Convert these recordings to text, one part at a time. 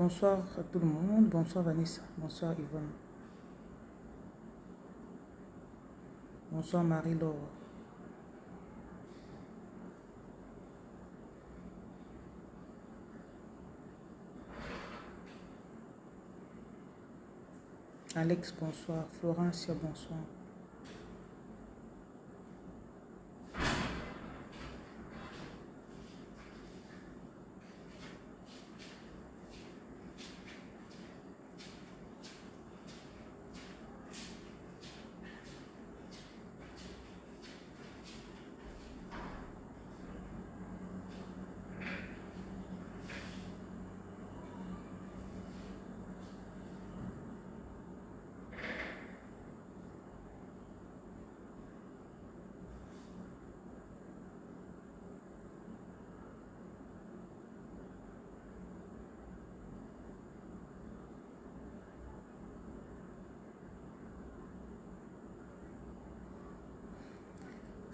Bonsoir à tout le monde. Bonsoir Vanessa. Bonsoir Yvonne. Bonsoir Marie-Laure. Alex, bonsoir. Florencia, bonsoir.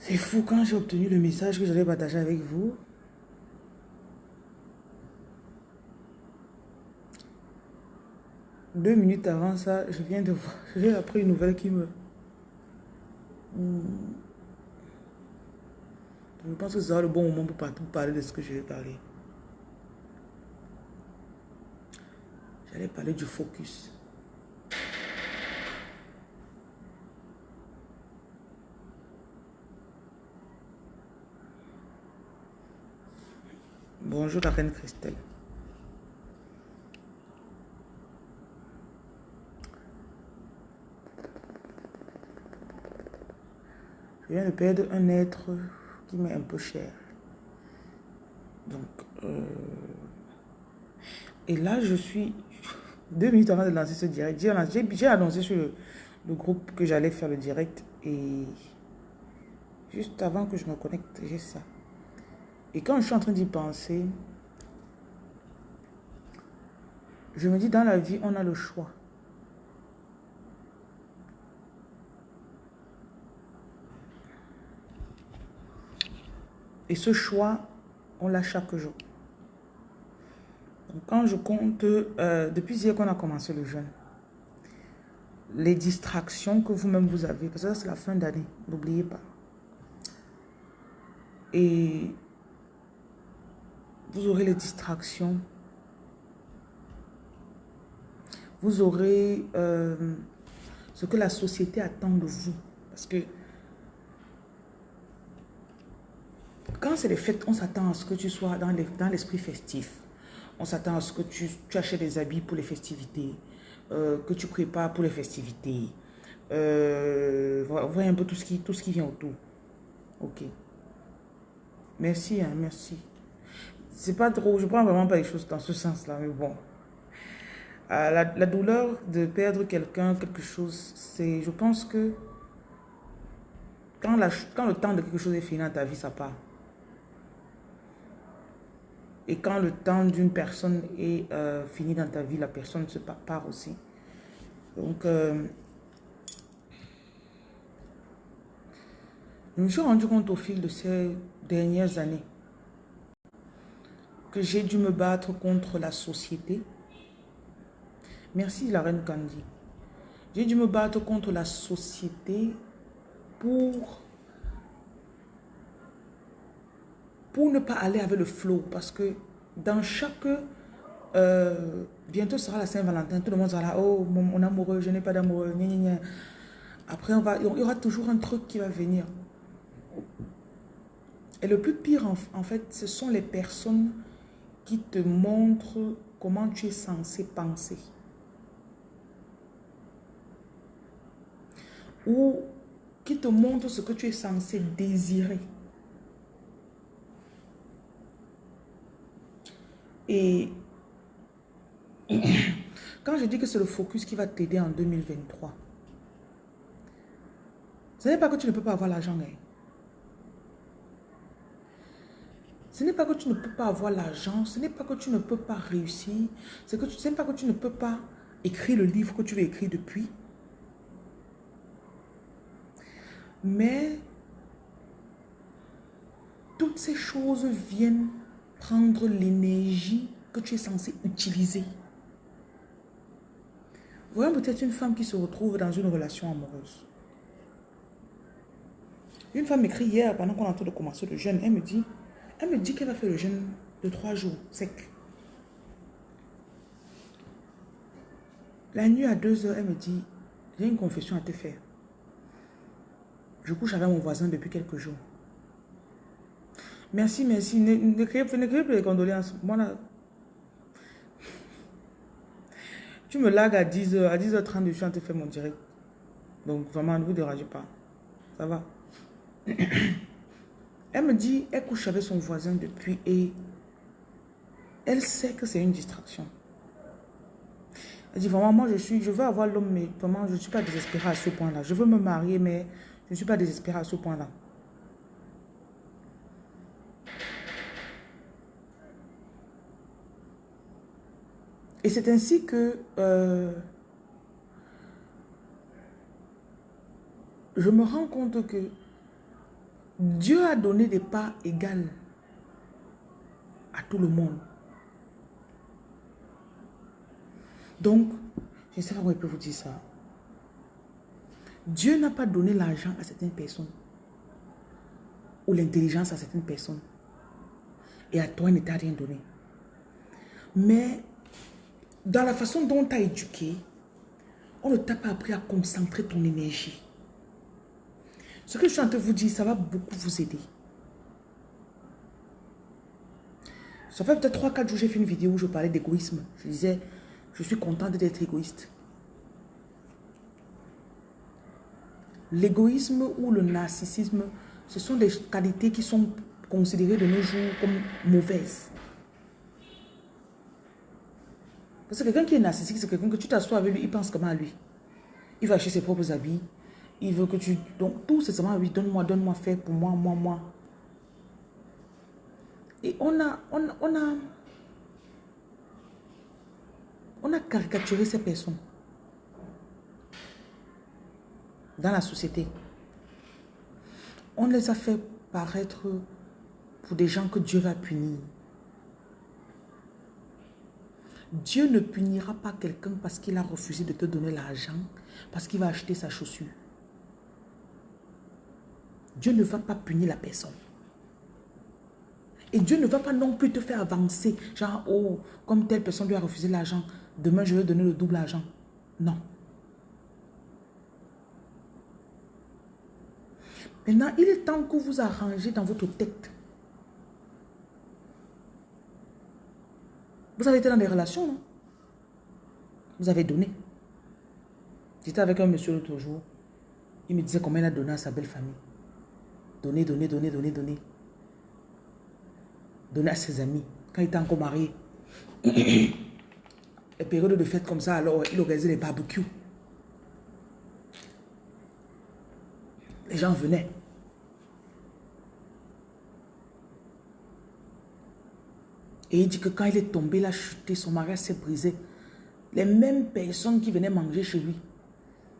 C'est fou quand j'ai obtenu le message que j'allais partager avec vous. Deux minutes avant ça, je viens de voir, j'ai appris une nouvelle qui me... Hmm. Je pense que c'est le bon moment pour parler de ce que je vais parler. J'allais parler du focus. Bonjour la reine Christelle. Je viens de perdre un être qui m'est un peu cher. Donc, euh, et là, je suis deux minutes avant de lancer ce direct. J'ai annoncé sur le, le groupe que j'allais faire le direct et juste avant que je me connecte, j'ai ça. Et quand je suis en train d'y penser, je me dis, dans la vie, on a le choix. Et ce choix, on l'a chaque jour. Quand je compte, euh, depuis hier qu'on a commencé le jeûne, les distractions que vous-même vous avez, parce que c'est la fin d'année, n'oubliez pas. Et vous aurez les distractions. Vous aurez euh, ce que la société attend de vous. Parce que quand c'est les fêtes, on s'attend à ce que tu sois dans l'esprit festif. On s'attend à ce que tu, achètes des habits pour les festivités, euh, que tu prépares pour les festivités. Euh, voyez un peu tout ce, qui, tout ce qui vient autour. Ok. Merci, hein, merci. C'est pas trop, je prends vraiment pas les choses dans ce sens-là, mais bon. Euh, la, douleur de perdre quelqu'un, quelque chose, c'est, je pense que quand, la, quand le temps de quelque chose est fini dans ta vie, ça part. Et quand le temps d'une personne est euh, fini dans ta vie, la personne se part, part aussi. Donc, euh, je me suis rendu compte au fil de ces dernières années j'ai dû me battre contre la société. Merci la reine Candy. J'ai dû me battre contre la société pour, pour ne pas aller avec le flow. Parce que dans chaque... Euh, bientôt sera la Saint-Valentin. Tout le monde sera là. Oh, mon, amoureux, je n'ai pas d'amoureux. Après, on va, il y aura toujours un truc qui va venir. Et le plus pire, en fait, ce sont les personnes qui te montre comment tu es censé penser. Ou qui te montre ce que tu es censé désirer. Et quand je dis que c'est le focus qui va t'aider en 2023, ce n'est pas que tu ne peux pas avoir l'argent. Hein. Ce n'est pas que tu ne peux pas avoir l'argent, ce n'est pas que tu ne peux pas réussir, ce n'est pas que tu ne peux pas écris le livre que tu veux écrire depuis. Mais toutes ces choses viennent prendre l'énergie que tu es censé utiliser. Voyons peut-être une femme qui se retrouve dans une relation amoureuse. Une femme m'écrit hier, pendant qu'on est en train de commencer le jeûne, elle me dit, elle me dit qu'elle va faire le jeûne de trois jours, sec. La nuit à deux heures, elle me dit, j'ai une confession à te faire. Je couche avec mon voisin depuis quelques jours. Merci, merci. Ne, ne, créez, plus les condoléances. Moi, là, tu me lagues à 10h, à 10h30, je suis en train de faire mon direct. Donc, vraiment, ne vous dérangez pas. Ça va. Elle me dit, elle couche avec son voisin depuis et elle sait que c'est une distraction. Elle dit, vraiment, moi, je, suis, je veux avoir l'homme, mais vraiment, je ne suis pas désespérée à ce point-là. Je veux me marier, mais je ne suis pas désespérée à ce point-là. Et c'est ainsi que euh, je me rends compte que Dieu a donné des parts égales à tout le monde. Donc, je ne sais pas comment je peux vous dire ça. Dieu n'a pas donné l'argent à certaines personnes ou l'intelligence à certaines personnes. Et à toi, il ne t'a rien donné. Mais dans la façon dont tu as éduqué, on ne t'a pas appris à concentrer ton énergie. Ce que je suis en train de vous dire, ça va beaucoup vous aider. Ça fait peut-être 3-4 jours, j'ai fait une vidéo où je parlais d'égoïsme. Je disais, je suis contente d'être égoïste. L'égoïsme ou le narcissisme, ce sont des qualités qui sont considérées de nos jours comme mauvaises. Parce que quelqu'un qui est narcissique, c'est quelqu'un que tu t'assois avec lui, il pense comment à lui? Il va acheter ses propres habits. Il veut que tu... Donc, tout c'est seulement lui, donne-moi, donne-moi, fais pour moi, moi, moi. Et on a, on, on a... On a caricaturé ces personnes. Dans la société. On les a fait paraître pour des gens que Dieu va punir. Dieu ne punira pas quelqu'un parce qu'il a refusé de te donner l'argent, parce qu'il va acheter sa chaussure. Dieu ne va pas punir la personne. Et Dieu ne va pas non plus te faire avancer. Genre, oh, comme telle personne lui a refusé l'argent, demain je vais donner le double argent. Non. Maintenant, il est temps que vous arrangez dans votre tête Vous avez été dans des relations, non? Vous avez donné. J'étais avec un monsieur l'autre jour. Il me disait combien il a donné à sa belle famille. Donner, donner, donner, donner, donner. Donner à ses amis. Quand il était encore marié. Les périodes de fête comme ça, alors il organisait des barbecues. Les gens venaient. Et il dit que quand il est tombé, il a chuté, son mariage s'est brisé. Les mêmes personnes qui venaient manger chez lui,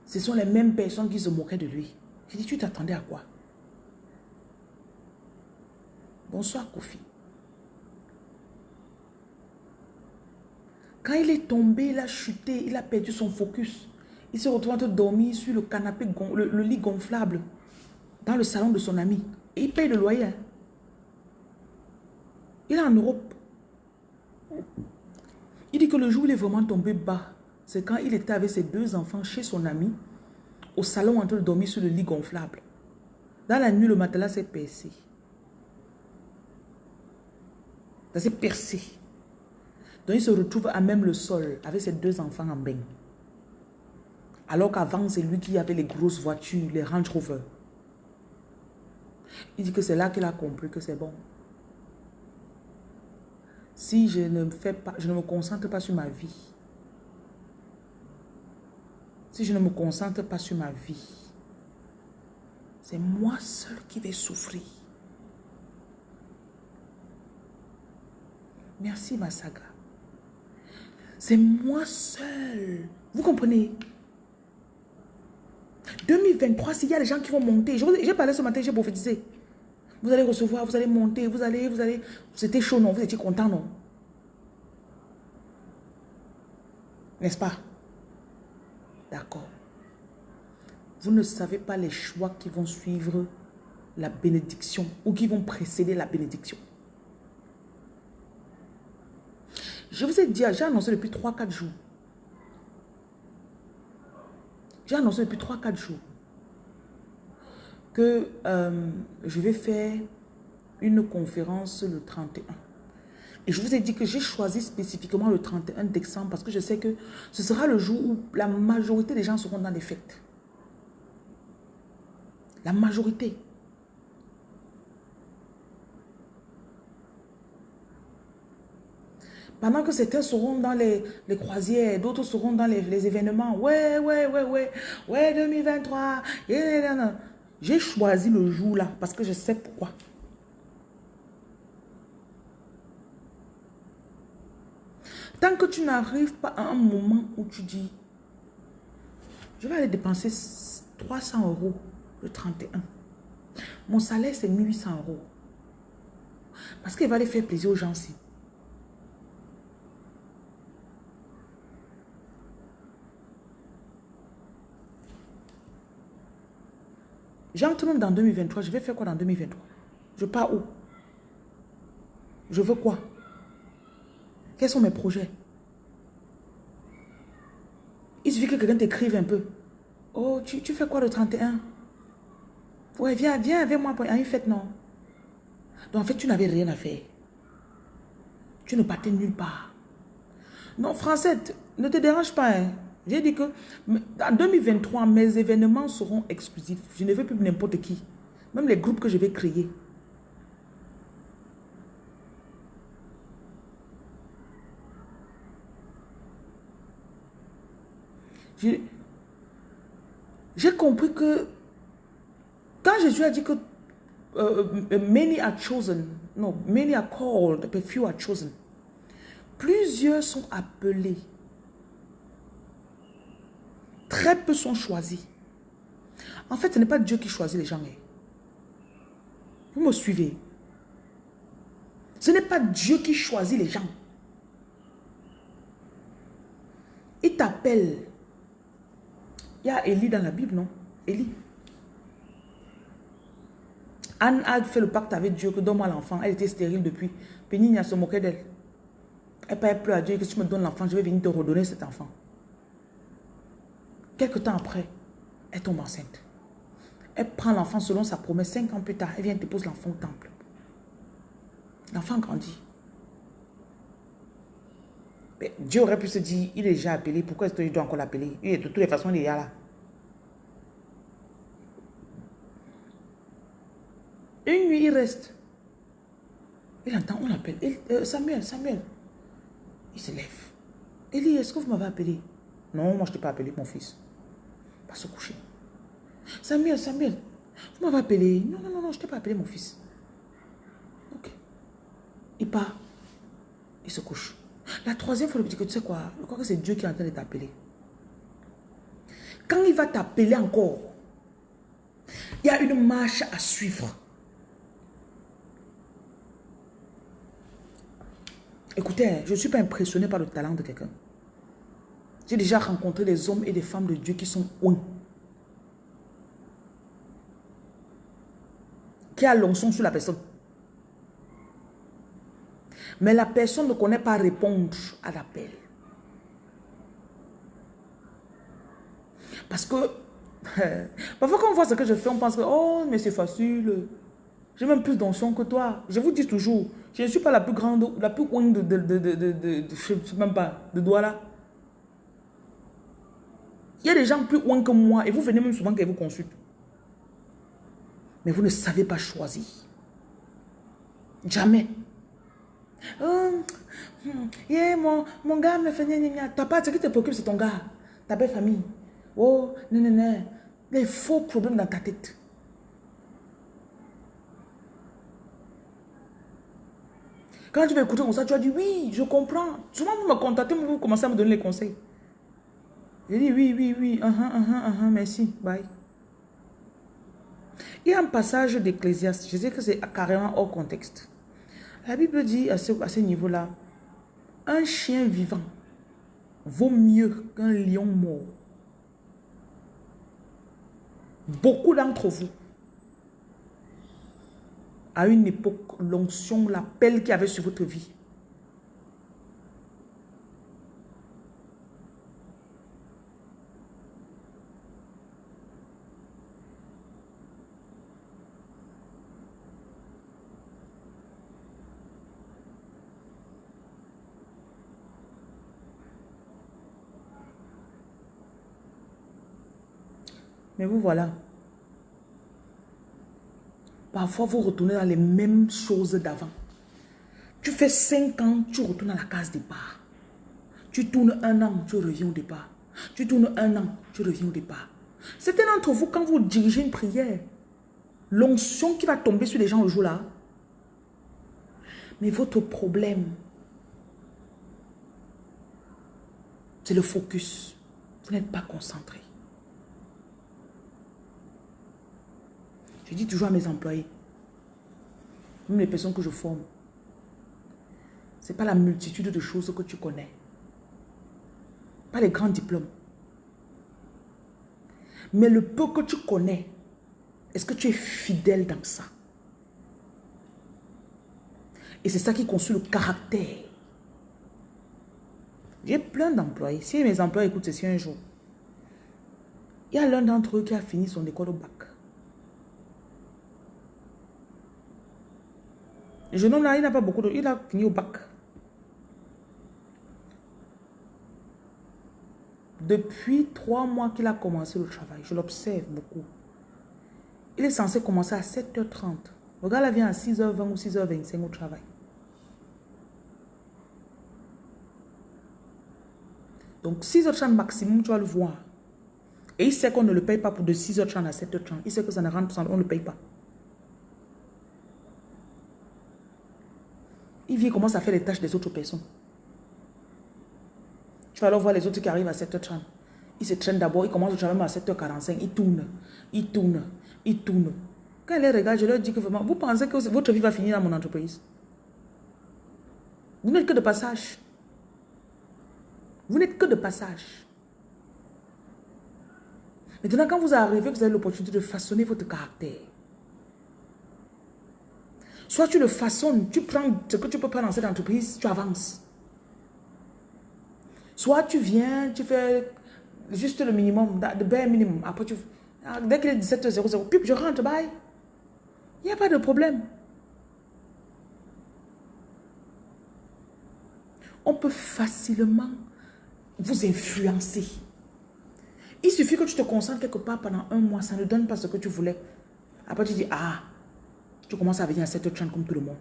ce sont les mêmes personnes qui se moquaient de lui. J'ai dit, tu t'attendais à quoi? Bonsoir, Kofi. Quand il est tombé, il a chuté, il a perdu son focus. Il se retrouve en train de dormir sur le canapé, le, lit gonflable, dans le salon de son ami. Et il paye le loyer. Hein. Il est en Europe. Il dit que le jour où il est vraiment tombé bas, c'est quand il était avec ses deux enfants chez son ami, au salon en train de dormir sur le lit gonflable. Dans la nuit, le matelas s'est percé. Ça s'est percé. Donc il se retrouve à même le sol avec ses deux enfants en bain. Alors qu'avant, c'est lui qui avait les grosses voitures, les Range Rover. Il dit que c'est là qu'il a compris que c'est bon si je ne, je ne me concentre pas sur ma vie, si je ne me concentre pas sur ma vie, c'est moi seul qui vais souffrir. Merci, ma saga. C'est moi seul. Vous comprenez? 2023, s'il y a des gens qui vont monter, j'ai parlé ce matin, j'ai prophétisé. Vous allez recevoir, vous allez monter, vous allez, vous allez. C'était chaud, non? Vous étiez content, non? N'est-ce pas? D'accord. Vous ne savez pas les choix qui vont suivre la bénédiction ou qui vont précéder la bénédiction. Je vous ai dit, j'ai annoncé depuis 3-4 jours. J'ai annoncé depuis 3-4 jours que euh, je vais faire une conférence le 31. Et je vous ai dit que j'ai choisi spécifiquement le 31 décembre parce que je sais que ce sera le jour où la majorité des gens seront dans les fêtes. La majorité. Pendant que certains seront dans les, croisières, d'autres seront dans les, événements. Ouais, ouais, ouais, ouais. Ouais, 2023. J'ai choisi le jour là parce que je sais pourquoi. Tant que tu n'arrives pas à un moment où tu dis, je vais aller dépenser 300 euros le 31. Mon salaire, c'est 1800 euros. Parce qu'il va aller faire plaisir aux gens-ci. J'entre même dans 2023. Je vais faire quoi dans 2023 Je pars où? Je veux quoi? Quels sont mes projets? Il suffit que quelqu'un t'écrive un peu. Oh, tu, fais quoi le 31 Ouais, viens, viens avec moi à une fête, non? Donc en fait, tu n'avais rien à faire. Tu ne partais nulle part. Non, Français, ne te dérange pas. Hein. J'ai dit que en 2023, mes événements seront exclusifs. Je ne veux plus n'importe qui. Même les groupes que je vais créer. J'ai compris que quand Jésus a dit que euh, many are chosen, non, many are called, but few are chosen. Plusieurs sont appelés. Très peu sont choisis. En fait, ce n'est pas Dieu qui choisit les gens. Hein. Vous me suivez Ce n'est pas Dieu qui choisit les gens. Il t'appelle. Il y a Élie dans la Bible, non? Élie. Anne a fait le pacte avec Dieu que donne-moi l'enfant. Elle était stérile depuis. Pénigne se moqué d'elle. Elle parlait plus à Dieu que si tu me donnes l'enfant, je vais venir te redonner cet enfant. Quelque temps après, elle tombe enceinte. Elle prend l'enfant selon sa promesse. Cinq ans plus tard, elle vient déposer l'enfant au temple. L'enfant grandit. Dieu aurait pu se dire, il est déjà appelé, pourquoi est-ce que je dois encore l'appeler? De toutes les façons, il est là. Une nuit, il reste. Il entend, on l'appelle. Euh, Samuel, Samuel. Il se lève. Il dit, est-ce que vous m'avez appelé? Non, moi je ne t'ai pas appelé, mon fils pas se coucher. Samuel, Samuel, vous m'avez appelé. Non, non, non, je ne t'ai pas appelé mon fils. Ok. Il part. Il se couche. La troisième fois, il dit que tu sais quoi, je crois que c'est Dieu qui est en train de t'appeler. Quand il va t'appeler encore, il y a une marche à suivre. Écoutez, je ne suis pas impressionné par le talent de quelqu'un. J'ai déjà rencontré des hommes et des femmes de Dieu qui sont ouin. Qui a l'onction sur la personne. Mais la personne ne connaît pas répondre à l'appel. Parce que, parfois quand on voit ce que je fais, on pense que, oh, mais c'est facile. J'ai même plus d'onction que toi. Je vous dis toujours, je ne suis pas la plus grande, la plus ouin de, de, de, de, de, même pas, de là. Il y a des gens plus loin que moi et vous venez même souvent qu'ils vous consultent. Mais vous ne savez pas choisir. Jamais. Oh, yeah, mon, mon gars me fait T'as pas, ce qui te préoccupe, c'est ton gars. Ta belle famille. Oh, non, non, non. Les faux problèmes dans ta tête. Quand tu vas écouter comme ça, tu vas dire oui, je comprends. Souvent, vous me contactez, vous commencez à me donner les conseils. Je dis oui, oui, oui, uh -huh, uh -huh, merci, bye. Il y a un passage d'Ecclésiaste, je sais que c'est carrément hors contexte. La Bible dit à ce, à ce niveau-là, un chien vivant vaut mieux qu'un lion mort. Beaucoup d'entre vous, à une époque, l'onction, l'appel qu'il y avait sur votre vie, Mais vous voilà. Parfois, vous retournez dans les mêmes choses d'avant. Tu fais 5 ans, tu retournes à la case départ. Tu tournes un an, tu reviens au départ. Tu tournes un an, tu reviens au départ. Certains d'entre vous, quand vous dirigez une prière, l'onction qui va tomber sur les gens le jour-là, mais votre problème, c'est le focus. Vous n'êtes pas concentré. Je dis toujours à mes employés, même les personnes que je forme, ce n'est pas la multitude de choses que tu connais. Pas les grands diplômes. Mais le peu que tu connais, est-ce que tu es fidèle dans ça? Et c'est ça qui construit le caractère. J'ai plein d'employés. Si mes employés écoutent ceci un jour, il y a l'un d'entre eux qui a fini son école au bac. Le jeune homme là, il n'a pas beaucoup de... Il a fini au bac. Depuis trois mois qu'il a commencé le travail, je l'observe beaucoup. Il est censé commencer à 7h30. Le gars là vient à 6h20 ou 6h25 au travail. Donc 6h30 maximum, tu vas le voir. Et il sait qu'on ne le paye pas pour de 6h30 à 7h30. Il sait que ça ne rentre, on ne le paye pas. Il vient commence à faire les tâches des autres personnes. Tu vas alors voir les autres qui arrivent à 7h30. Il se traîne d'abord, il commence le travail à 7h45, il tourne, il tourne, il tourne. Quand ils les regarde, je leur dis que vraiment, vous pensez que votre vie va finir dans mon entreprise? Vous n'êtes que de passage. Vous n'êtes que de passage. Maintenant, quand vous arrivez, vous avez l'opportunité de façonner votre caractère. Soit tu le façonnes, tu prends ce que tu peux prendre dans cette entreprise, tu avances. Soit tu viens, tu fais juste le minimum, le bare minimum. Après, tu, ah, dès qu'il est 17h00, puis je rentre, bye. Il n'y a pas de problème. On peut facilement vous influencer. Il suffit que tu te concentres quelque part pendant un mois, ça ne donne pas ce que tu voulais. Après, tu dis, ah, tu commences à venir à 7h30 comme tout le monde.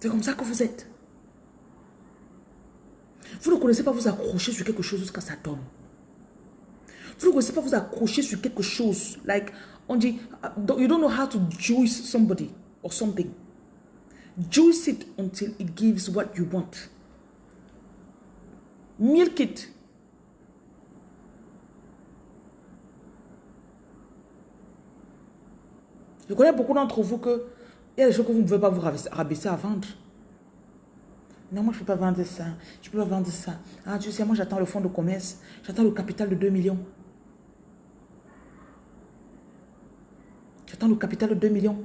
C'est comme ça que vous êtes. Vous ne connaissez pas vous accrocher sur quelque chose jusqu'à ça tombe. Vous ne connaissez pas vous accrocher sur quelque chose. Like, on dit, uh, you don't know how to juice somebody or something. Juice it until it gives what you want. Milk it. Je connais beaucoup d'entre vous que il y a des choses que vous ne pouvez pas vous rabaisser à vendre. Non, moi, je ne peux pas vendre ça. Je ne peux pas vendre ça. Ah, tu sais, moi, j'attends le fonds de commerce. J'attends le capital de 2 millions. J'attends le capital de 2 millions.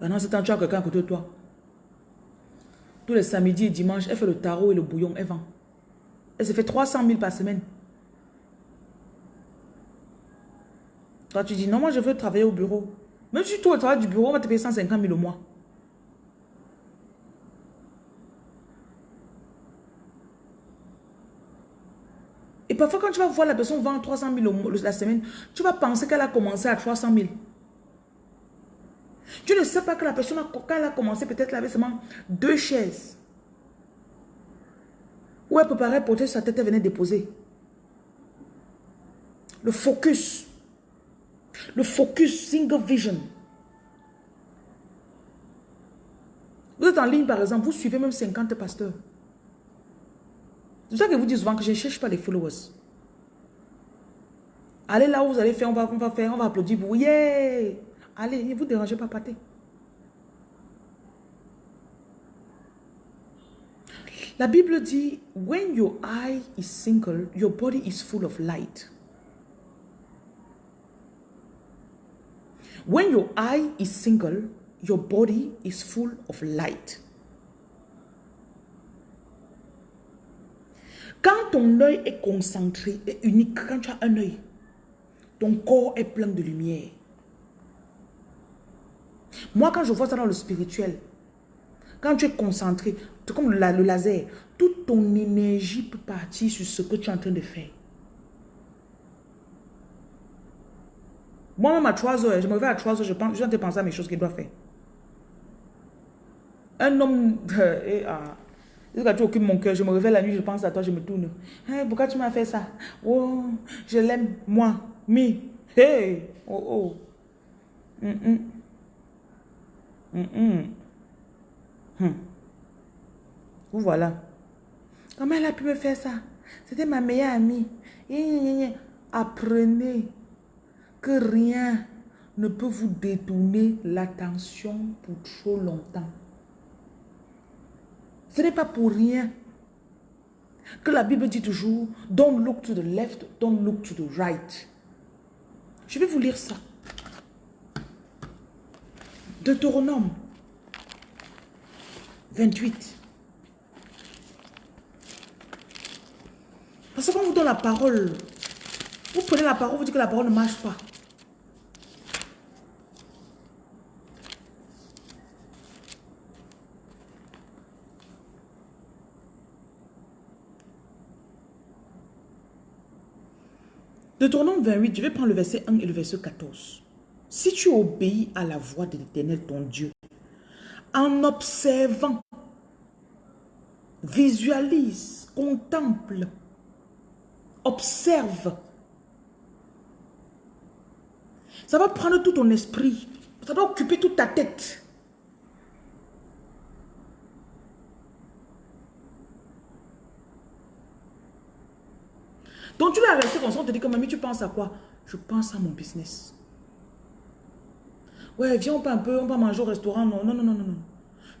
Pendant ce temps, tu as quelqu'un à côté de toi. Tous les samedis et dimanches, elle fait le tarot et le bouillon, elle vend. Elle se fait 300 000 par semaine. Tu dis, non, moi, je veux travailler au bureau. Même si tu travailles du bureau, on va te payer 150 000 au mois. Et parfois, quand tu vas voir la personne vendre 300 000 la semaine, tu vas penser qu'elle a commencé à 300 000. Tu ne sais pas que la personne, quand elle a commencé, peut-être elle avait seulement deux chaises. Où elle préparait porter sa tête, elle venait déposer. Le focus. Le focus, single vision. Vous êtes en ligne, par exemple, vous suivez même 50 pasteurs. C'est ça que vous dites souvent que je ne cherche pas les followers. Allez là où vous allez faire, on va, faire, on va applaudir pour yeah! Allez, ne vous dérangez pas, pâté. La Bible dit, when your eye is single, your body is full of light. When your eye is single, your body is full of light. Quand ton œil est concentré et unique, quand tu as un œil, ton corps est plein de lumière. Moi, quand je vois ça dans le spirituel, quand tu es concentré, comme le, le laser, toute ton énergie peut partir sur ce que tu es en train de faire. Moi-même à 3 heures, je me réveille à 3 heures, je pense, je viens de penser à mes choses qu'il doit faire. Un homme, et, ah, tu occupes mon cœur, je me réveille la nuit, je pense à toi, je me tourne. Hey, pourquoi tu m'as fait ça? Oh, je l'aime, moi, me. Hey, oh, oh. Mm -mm. Mm Hmm. Vous voilà. Comment elle a pu me faire ça? C'était ma meilleure amie. Apprenez rien ne peut vous détourner l'attention pour trop longtemps. Ce n'est pas pour rien que la Bible dit toujours, don't look to the left, don't look to the right. Je vais vous lire ça. Deutéronome 28. Parce qu'on vous donne la parole. Vous prenez la parole, vous dites que la parole ne marche pas. Deutéronome 28, je vais prendre le verset 1 et le verset 14. Si tu obéis à la voix de l'Éternel, ton Dieu, en observant, visualise, contemple, observe. Ça va prendre tout ton esprit. Ça va occuper toute ta tête. Donc tu vas rester comme ça, on te dit que mamie, tu penses à quoi? Je pense à mon business. Ouais, viens, on peut un peu, on va manger au restaurant. Non, non, non, non, non.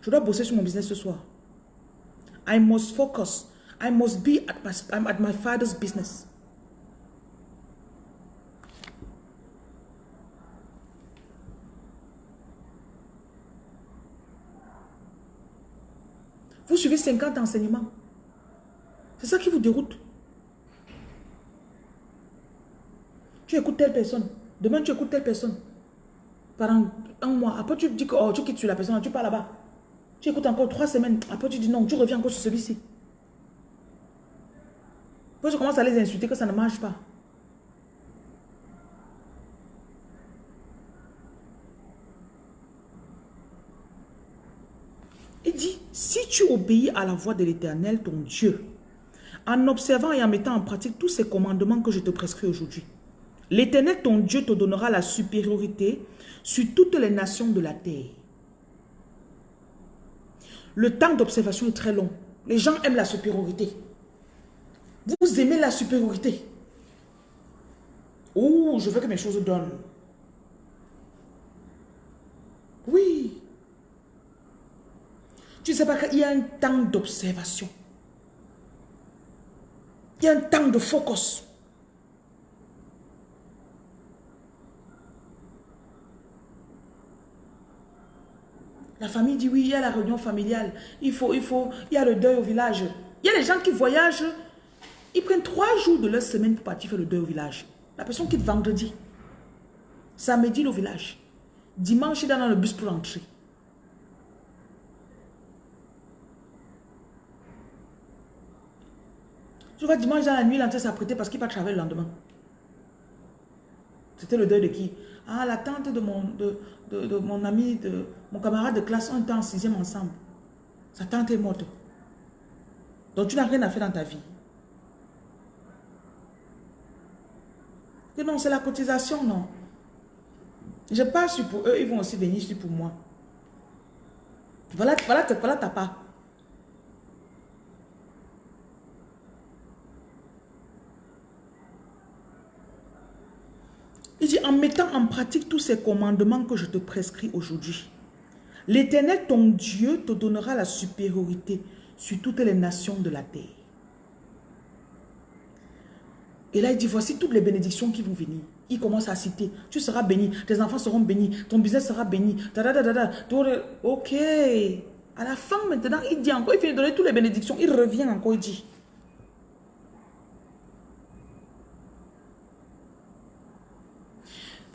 Je dois bosser sur mon business ce soir. I must focus. I must be at my, at my father's business. Vous suivez 50 enseignements. C'est ça qui vous déroute. Tu écoutes telle personne. Demain, tu écoutes telle personne. Pendant un mois. Après, tu dis que oh, tu quittes sur la personne. Tu pars là-bas. Tu écoutes encore trois semaines. Après, tu dis non. Tu reviens encore sur celui-ci. Après, je commence à les insulter que ça ne marche pas. Il dit, si tu obéis à la voix de l'Éternel, ton Dieu, en observant et en mettant en pratique tous ces commandements que je te prescris aujourd'hui, L'Éternel, ton Dieu, te donnera la supériorité sur toutes les nations de la terre. Le temps d'observation est très long. Les gens aiment la supériorité. Vous aimez la supériorité. Oh, je veux que mes choses donnent. Oui. Tu ne sais pas qu'il y a un temps d'observation. Il y a un temps de focus. La famille dit oui, il y a la réunion familiale. Il faut, il faut, il y a le deuil au village. Il y a les gens qui voyagent. Ils prennent trois jours de leur semaine pour partir faire le deuil au village. La personne quitte vendredi. Samedi, au village. Dimanche, il est dans le bus pour entrer. Je vois dimanche dans la nuit, l'entrée s'apprêter parce qu'il va travailler le lendemain. C'était le deuil de qui? Ah, la tante de mon, de, de, mon ami, de mon camarade de classe, on était en sixième ensemble. Sa tante est morte. Donc tu n'as rien à faire dans ta vie. Que non, c'est la cotisation, non. Je passe sur pour eux, ils vont aussi venir sur pour moi. Voilà, voilà, voilà ta part. Il dit, en mettant en pratique tous ces commandements que je te prescris aujourd'hui, l'Éternel, ton Dieu, te donnera la supériorité sur toutes les nations de la terre. Et là, il dit, voici toutes les bénédictions qui vont venir. Il commence à citer, tu seras béni, tes enfants seront bénis, ton business sera béni. Ok. À la fin, maintenant, il dit encore, il finit de donner toutes les bénédictions. Il revient encore, il dit.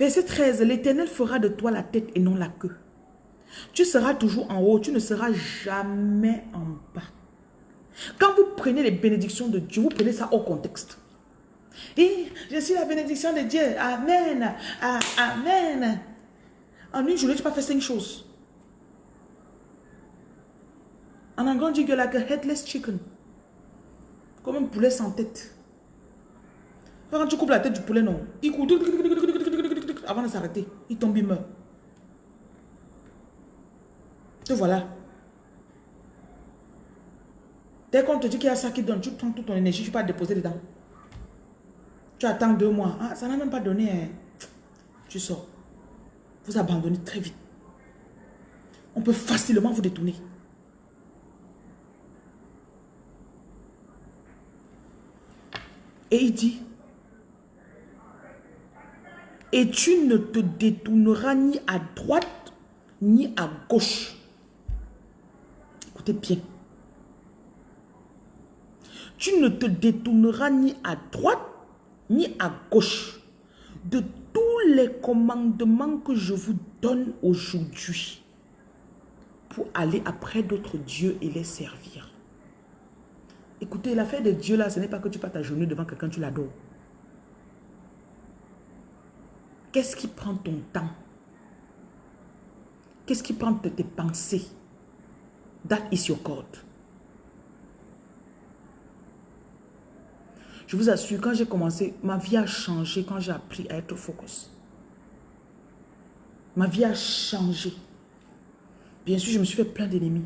Verset 13, l'Éternel fera de toi la tête et non la queue. Tu seras toujours en haut, tu ne seras jamais en bas. Quand vous prenez les bénédictions de Dieu, vous prenez ça au contexte. Je suis la bénédiction de Dieu. Amen. Amen. En une journée, tu pas fait cinq choses. En anglais, on dit que like a headless chicken. Comme un poulet sans tête. Quand tu coupes la tête du poulet, non. Il avant de s'arrêter. Il tombe, il meurt. Te voilà. Dès qu'on te dit qu'il y a ça qui donne, tu prends toute ton énergie, tu peux déposer dedans. Tu attends deux mois. Ah, ça n'a même pas donné. Hein. Tu sors. Vous abandonnez très vite. On peut facilement vous détourner. Et il dit, et tu ne te détourneras ni à droite ni à gauche. Écoutez bien. Tu ne te détourneras ni à droite ni à gauche de tous les commandements que je vous donne aujourd'hui pour aller après d'autres dieux et les servir. Écoutez, l'affaire de Dieu là, ce n'est pas que tu passes ta journée devant quelqu'un, tu l'adores. Qu'est-ce qui prend ton temps? Qu'est-ce qui prend tes pensées? That is your God. Je vous assure, quand j'ai commencé, ma vie a changé quand j'ai appris à être focus. Ma vie a changé. Bien sûr, je me suis fait plein d'ennemis.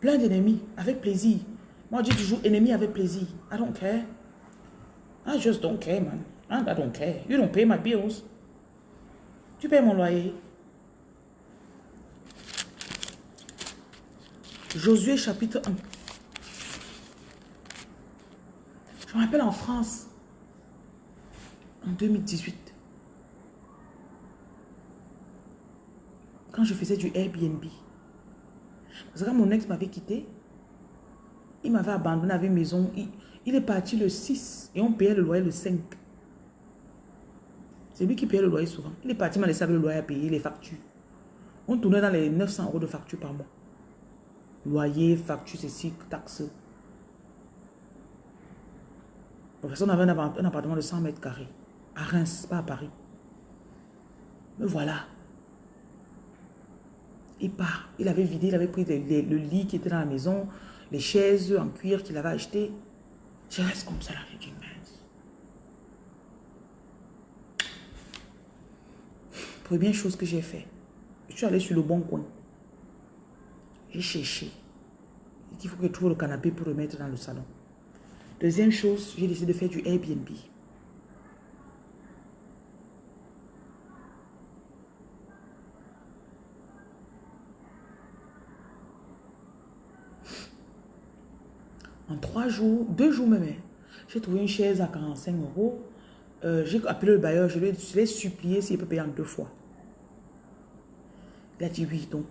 Plein d'ennemis, avec plaisir. Moi, je dis toujours ennemi avec plaisir. I don't care. I just don't care, man. I don't care. You don't pay my bills. Tu payes mon loyer. Josué chapitre 1. Je me rappelle en France, en 2018, quand je faisais du Airbnb. Parce que quand mon ex m'avait quitté, il m'avait abandonné avec maison. Il, est parti le 6 et on payait le loyer le 5. C'est lui qui payait le loyer souvent. Il est parti, m'a laissé le loyer à payer, les factures. On tournait dans les 900 euros de factures par mois. Loyer, facture, ceci, taxes. On avait un appartement de 100 mètres carrés. À Reims, pas à Paris. Mais voilà. Il part. Il avait vidé, il avait pris le, lit qui était dans la maison, les chaises en cuir qu'il avait acheté. Je reste comme ça là, je dis mince. Première chose que j'ai fait, je suis allé sur le bon coin. J'ai cherché. Il faut que je trouve le canapé pour remettre dans le salon. Deuxième chose, j'ai décidé de faire du Airbnb. En trois jours, deux jours même, hein, j'ai trouvé une chaise à 45 euros. Euh, j'ai appelé le bailleur, je lui ai supplié s'il peut payer en deux fois. Il a dit oui, donc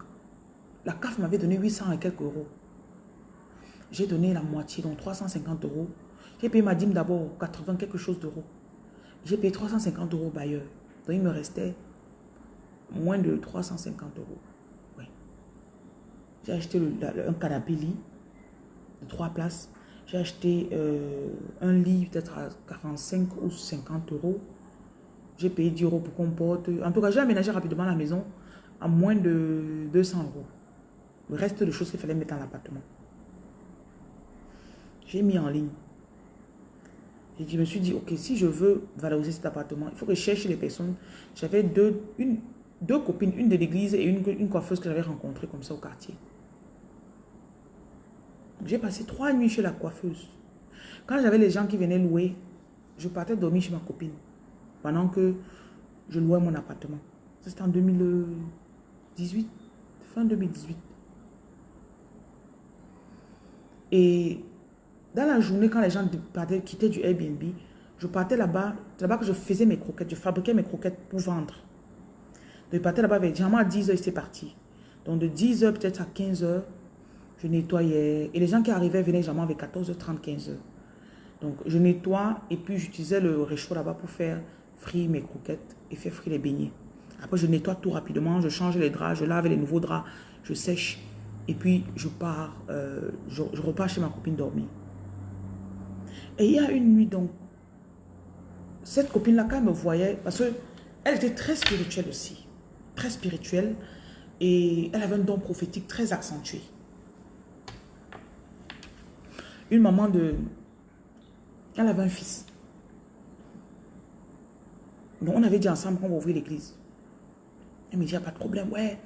la CAF m'avait donné 800 et quelques euros. J'ai donné la moitié, donc 350 euros. J'ai payé ma dîme d'abord, 80 quelque chose d'euros. J'ai payé 350 euros au bailleur. Donc il me restait moins de 350 euros. J'ai acheté un canapé lit 3 places. J'ai acheté euh, un lit peut-être à 45 ou 50 euros. J'ai payé 10 euros pour qu'on porte. En tout cas, j'ai aménagé rapidement la maison à moins de 200 euros. Le reste de choses qu'il fallait mettre dans l'appartement. J'ai mis en ligne. Et je me suis dit, ok, si je veux valoriser cet appartement, il faut que je cherche les personnes. J'avais deux, deux copines, une de l'église et une, une coiffeuse que j'avais rencontrée comme ça au quartier. J'ai passé trois nuits chez la coiffeuse. Quand j'avais les gens qui venaient louer, je partais dormir chez ma copine pendant que je louais mon appartement. C'était en 2018, fin 2018. Et dans la journée, quand les gens quittaient du Airbnb, je partais là-bas. Là-bas que je faisais mes croquettes. Je fabriquais mes croquettes pour vendre. Donc, je partais là-bas avec généralement à 10h, c'était parti. Donc, de 10h peut-être à 15h, je nettoyais. Et les gens qui arrivaient venaient généralement avec 14h30, 15h. Donc, je nettoie et puis j'utilisais le réchaud là-bas pour faire frire mes croquettes et faire frire les beignets. Après, je nettoie tout rapidement, je change les draps, je lave les nouveaux draps, je sèche. Et puis, je pars, euh, je, repars chez ma copine dormir. Et il y a une nuit, donc, cette copine-là, quand elle me voyait, parce qu'elle était très spirituelle aussi, très spirituelle, et elle avait un don prophétique très accentué. Une maman de... Elle avait un fils. Donc, on avait dit ensemble qu'on va ouvrir l'église. Elle me dit, il n'y a pas de problème. Ouais,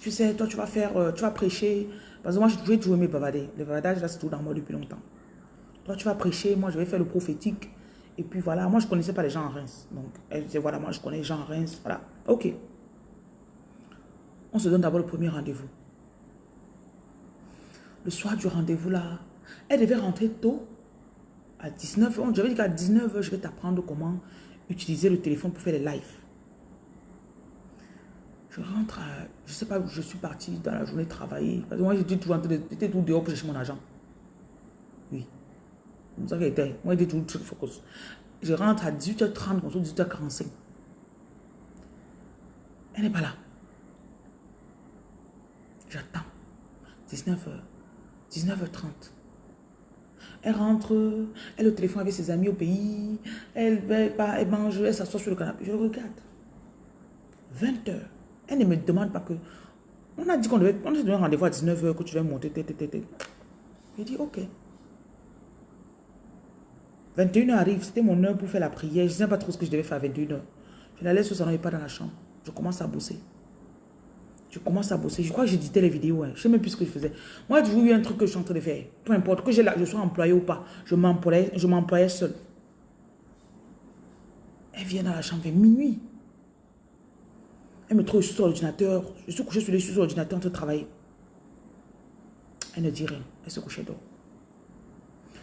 tu sais, toi, tu vas faire, euh, tu vas prêcher. Parce que moi, je toujours aimé bavarder. Le bavardage, là, c'est tout dans moi depuis longtemps. Toi, tu vas prêcher. Moi, je vais faire le prophétique. Et puis, voilà. Moi, je ne connaissais pas les gens en Reims. Donc, elle disait, voilà, moi, je connais les gens en Reims. Voilà. OK. On se donne d'abord le premier rendez-vous. Le soir du rendez-vous, là, elle devait rentrer tôt. À 19h. J'avais dit qu'à 19h, je vais t'apprendre comment utiliser le téléphone pour faire les lives. Je rentre, à, je sais pas je suis parti dans la journée travailler. Moi, j'étais tout, j'étais tout dehors pour chercher mon argent. Oui. C'est ça qu'elle était. Moi, j'étais tout très focus. Je rentre à 18h30, 18h45. Elle n'est pas là. J'attends. 19h. 19h30. Elle rentre, elle est au téléphone avec ses amis au pays, elle, elle, elle mange, elle s'assoit sur le canapé. Je regarde. 20 heures. Elle ne me demande pas que... On a dit qu'on devait... On donné rendez-vous à 19h, que tu vas monter. Je dis, ok. 21h arrive, c'était mon heure pour faire la prière. Je ne sais pas trop ce que je devais faire à 21h. Je la laisse au salon et pas dans la chambre. Je commence à bosser. Je commence à bosser. Je crois que j'éditais les vidéos. Hein. Je ne sais même plus ce que je faisais. Moi, toujours eu un truc que je suis en train de faire. Peu importe, que je sois employé ou pas. Je m'employais seul. Elle vient dans la chambre vers minuit. Elle me trouve sur l'ordinateur. Je suis couché sur l'ordinateur en train de travailler. Elle ne dit rien. Elle se couchait dehors.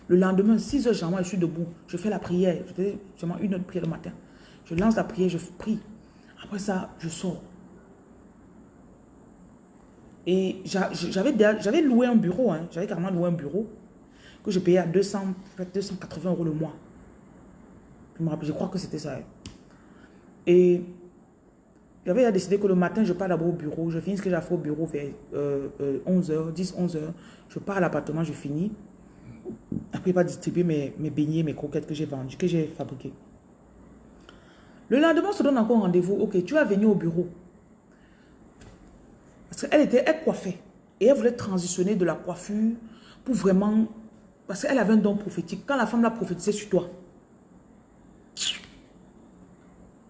Le lendemain, 6 heures, je suis debout. Je fais la prière. Je fais seulement une de prière le matin. Je lance la prière, je prie. Après ça, je sors. Et j'avais loué un bureau. Hein. J'avais carrément loué un bureau que je payais à 200, 280 euros le mois. Je me rappelle, je crois que c'était ça. Et j'avais décidé que le matin, je pars d'abord au bureau. Je finis ce que j'ai fait au bureau vers 11h, 10, 11h. Je pars à l'appartement, je finis. Après, pas distribuer mes, mes beignets, mes croquettes que j'ai vendues, que j'ai fabriquées. Le lendemain, on se donne encore rendez-vous. Ok, tu vas venir au bureau. Qu'elle était, elle coiffait. Et elle voulait transitionner de la coiffure pour vraiment... Parce qu'elle avait un don prophétique. Quand la femme l'a prophétisé sur toi.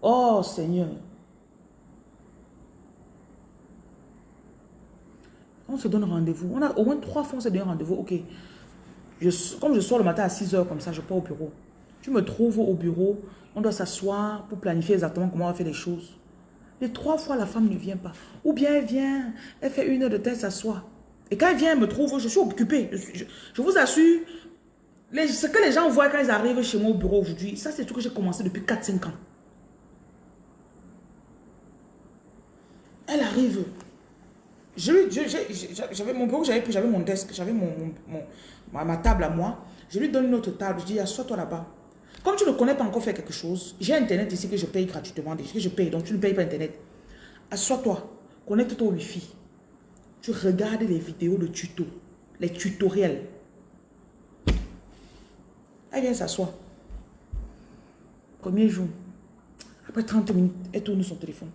Oh Seigneur. On se donne rendez-vous. On a au moins trois fois, on s'est donné rendez-vous. Ok. Comme je sors le matin à 6 heures, comme ça, je pars au bureau. Tu me trouves au bureau. On doit s'asseoir pour planifier exactement comment on va faire les choses. Les trois fois, la femme ne vient pas. Ou bien elle vient, elle fait une heure de tête, s'assoit. Et quand elle vient, elle me trouve, je suis occupée. Je, vous assure, ce que les gens voient quand ils arrivent chez moi au bureau aujourd'hui, ça c'est tout que j'ai commencé depuis 4-5 ans. Elle arrive, j'avais mon bureau, j'avais mon desk, j'avais mon, ma, table à moi. Je lui donne une autre table. Je dis, assois-toi là-bas. Comme tu ne connais pas encore faire quelque chose, j'ai Internet ici que je paye gratuitement. Que je paye, donc tu ne payes pas Internet. Assois-toi. Connecte-toi au Wi-Fi. Tu regardes les vidéos de tuto, les tutoriels. Elle vient s'asseoir. Premier jour. Après 30 minutes, elle tourne son téléphone.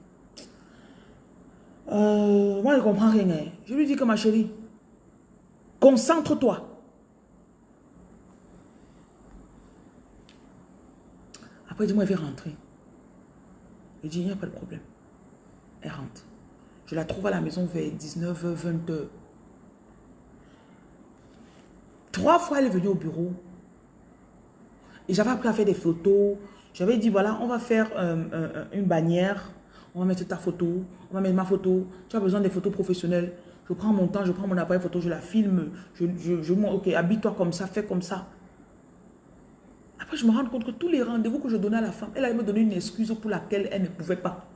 Euh, moi, je ne comprends rien. Hein. Je lui dis que ma chérie, concentre-toi. Après, dis-moi, elle veut rentrer? Je dis, il n'y a pas de problème. Elle rentre. Je la trouve à la maison vers 19h, 20h. Trois fois, elle est venue au bureau. Et j'avais appris à faire des photos. J'avais dit, voilà, on va faire euh, euh, une bannière. On va mettre ta photo. On va mettre ma photo. Tu as besoin des photos professionnelles. Je prends mon temps, je prends mon appareil photo, je la filme. Je, je, je ok, habille-toi comme ça, fais comme ça. Je me rends compte que tous les rendez-vous que je donnais à la femme, elle allait me donner une excuse pour laquelle elle ne pouvait pas.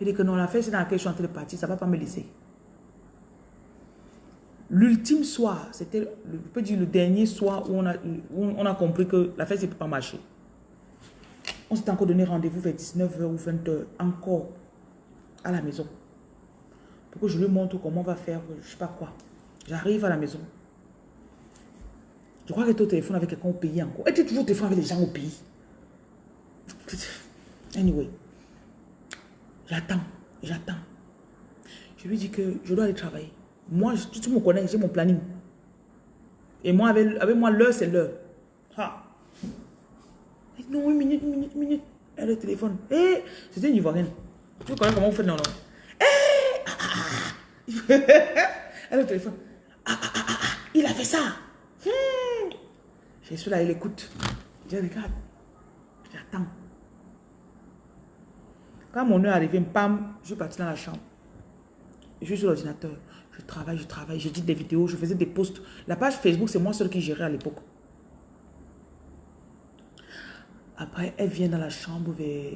Elle dit que non, la fête, c'est dans laquelle je suis en train de partir, ça ne va pas me laisser. L'ultime soir, c'était, je peux dire, le dernier soir où on a, on a compris que la fête, ne peut pas marcher. On s'est encore donné rendez-vous vers 19h ou 20h, encore, à la maison. Pour que je lui montre comment on va faire, je ne sais pas quoi. J'arrive à la maison. Je crois que tu es au téléphone avec quelqu'un au pays encore? Et tu es toujours au téléphone avec les gens au pays? Anyway. J'attends, j'attends. Je lui dis que je dois aller travailler. Moi, tu me connais, j'ai mon planning. Et moi, avec, moi, l'heure, c'est l'heure. Ah. Non, une minute, une minute, une minute. Elle est au téléphone. Eh, c'était une Ivoirienne. Tu connais comment on fait non, non? Eh, ah, ah, ah. Elle est au téléphone. Ah, ah, ah, ah, il a fait ça. Hmm. Je suis là, il écoute. Je regarde. J'attends. Quand mon heure est arrivée, pam, je suis partie dans la chambre. Je suis sur l'ordinateur. Je travaille, je travaille, j'édite des vidéos, je faisais des posts. La page Facebook, c'est moi seul qui gérais à l'époque. Après, elle vient dans la chambre vers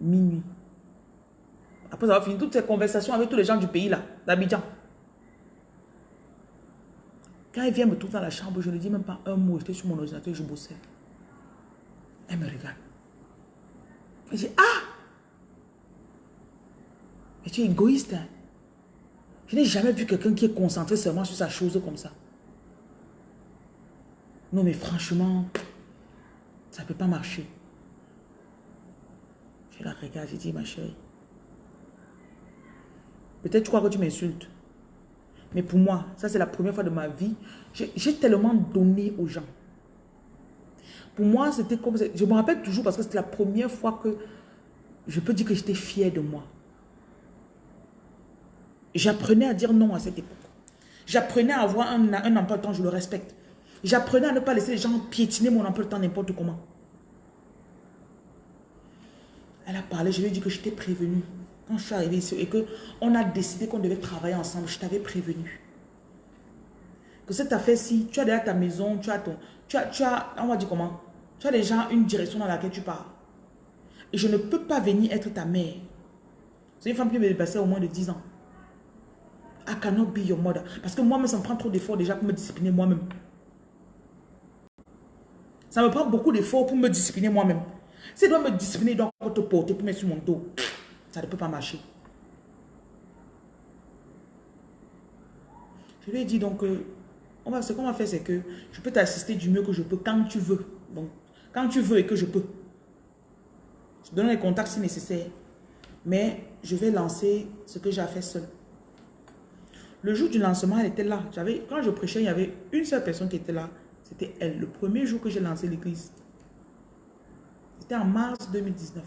minuit. Après avoir fini toutes ces conversations avec tous les gens du pays là, d'Abidjan. Quand elle vient me trouver dans la chambre, je ne dis même pas un mot. J'étais sur mon ordinateur, je bossais. Elle me regarde. Elle dit, ah Mais tu es égoïste. Hein? Je n'ai jamais vu quelqu'un qui est concentré seulement sur sa chose comme ça. Non, mais franchement, ça ne peut pas marcher. Je la regarde, je dis, ma chérie, peut-être tu crois que tu m'insultes. Mais pour moi, ça c'est la première fois de ma vie, j'ai tellement donné aux gens. Pour moi, c'était comme... Je me rappelle toujours parce que c'était la première fois que je peux dire que j'étais fière de moi. J'apprenais à dire non à cette époque. J'apprenais à avoir un, un emploi de temps, je le respecte. J'apprenais à ne pas laisser les gens piétiner mon emploi de temps n'importe comment. Elle a parlé, je lui ai dit que je t'ai prévenu. Quand je suis arrivée ici et qu'on a décidé qu'on devait travailler ensemble, je t'avais prévenu. Que cette affaire-ci, tu as déjà ta maison, tu as ton... Tu as, tu as, on va dire comment? Tu as déjà une direction dans laquelle tu pars. Et je ne peux pas venir être ta mère. C'est une femme qui me dépassait au moins de 10 ans. I cannot be your mother. Parce que moi-même, ça me prend trop d'efforts déjà pour me discipliner moi-même. Ça me prend beaucoup d'efforts pour me discipliner moi-même. Si je dois me discipliner, donc te porter pour mettre sur mon dos. Ça ne peut pas marcher. Je lui ai dit donc, euh, ce qu'on va faire, c'est que je peux t'assister du mieux que je peux quand tu veux. Donc, quand tu veux et que je peux. Je donne les contacts si nécessaire. Mais je vais lancer ce que j'ai fait seul. Le jour du lancement, elle était là. Quand je prêchais, il y avait une seule personne qui était là. C'était elle. Le premier jour que j'ai lancé l'église. C'était en mars 2019.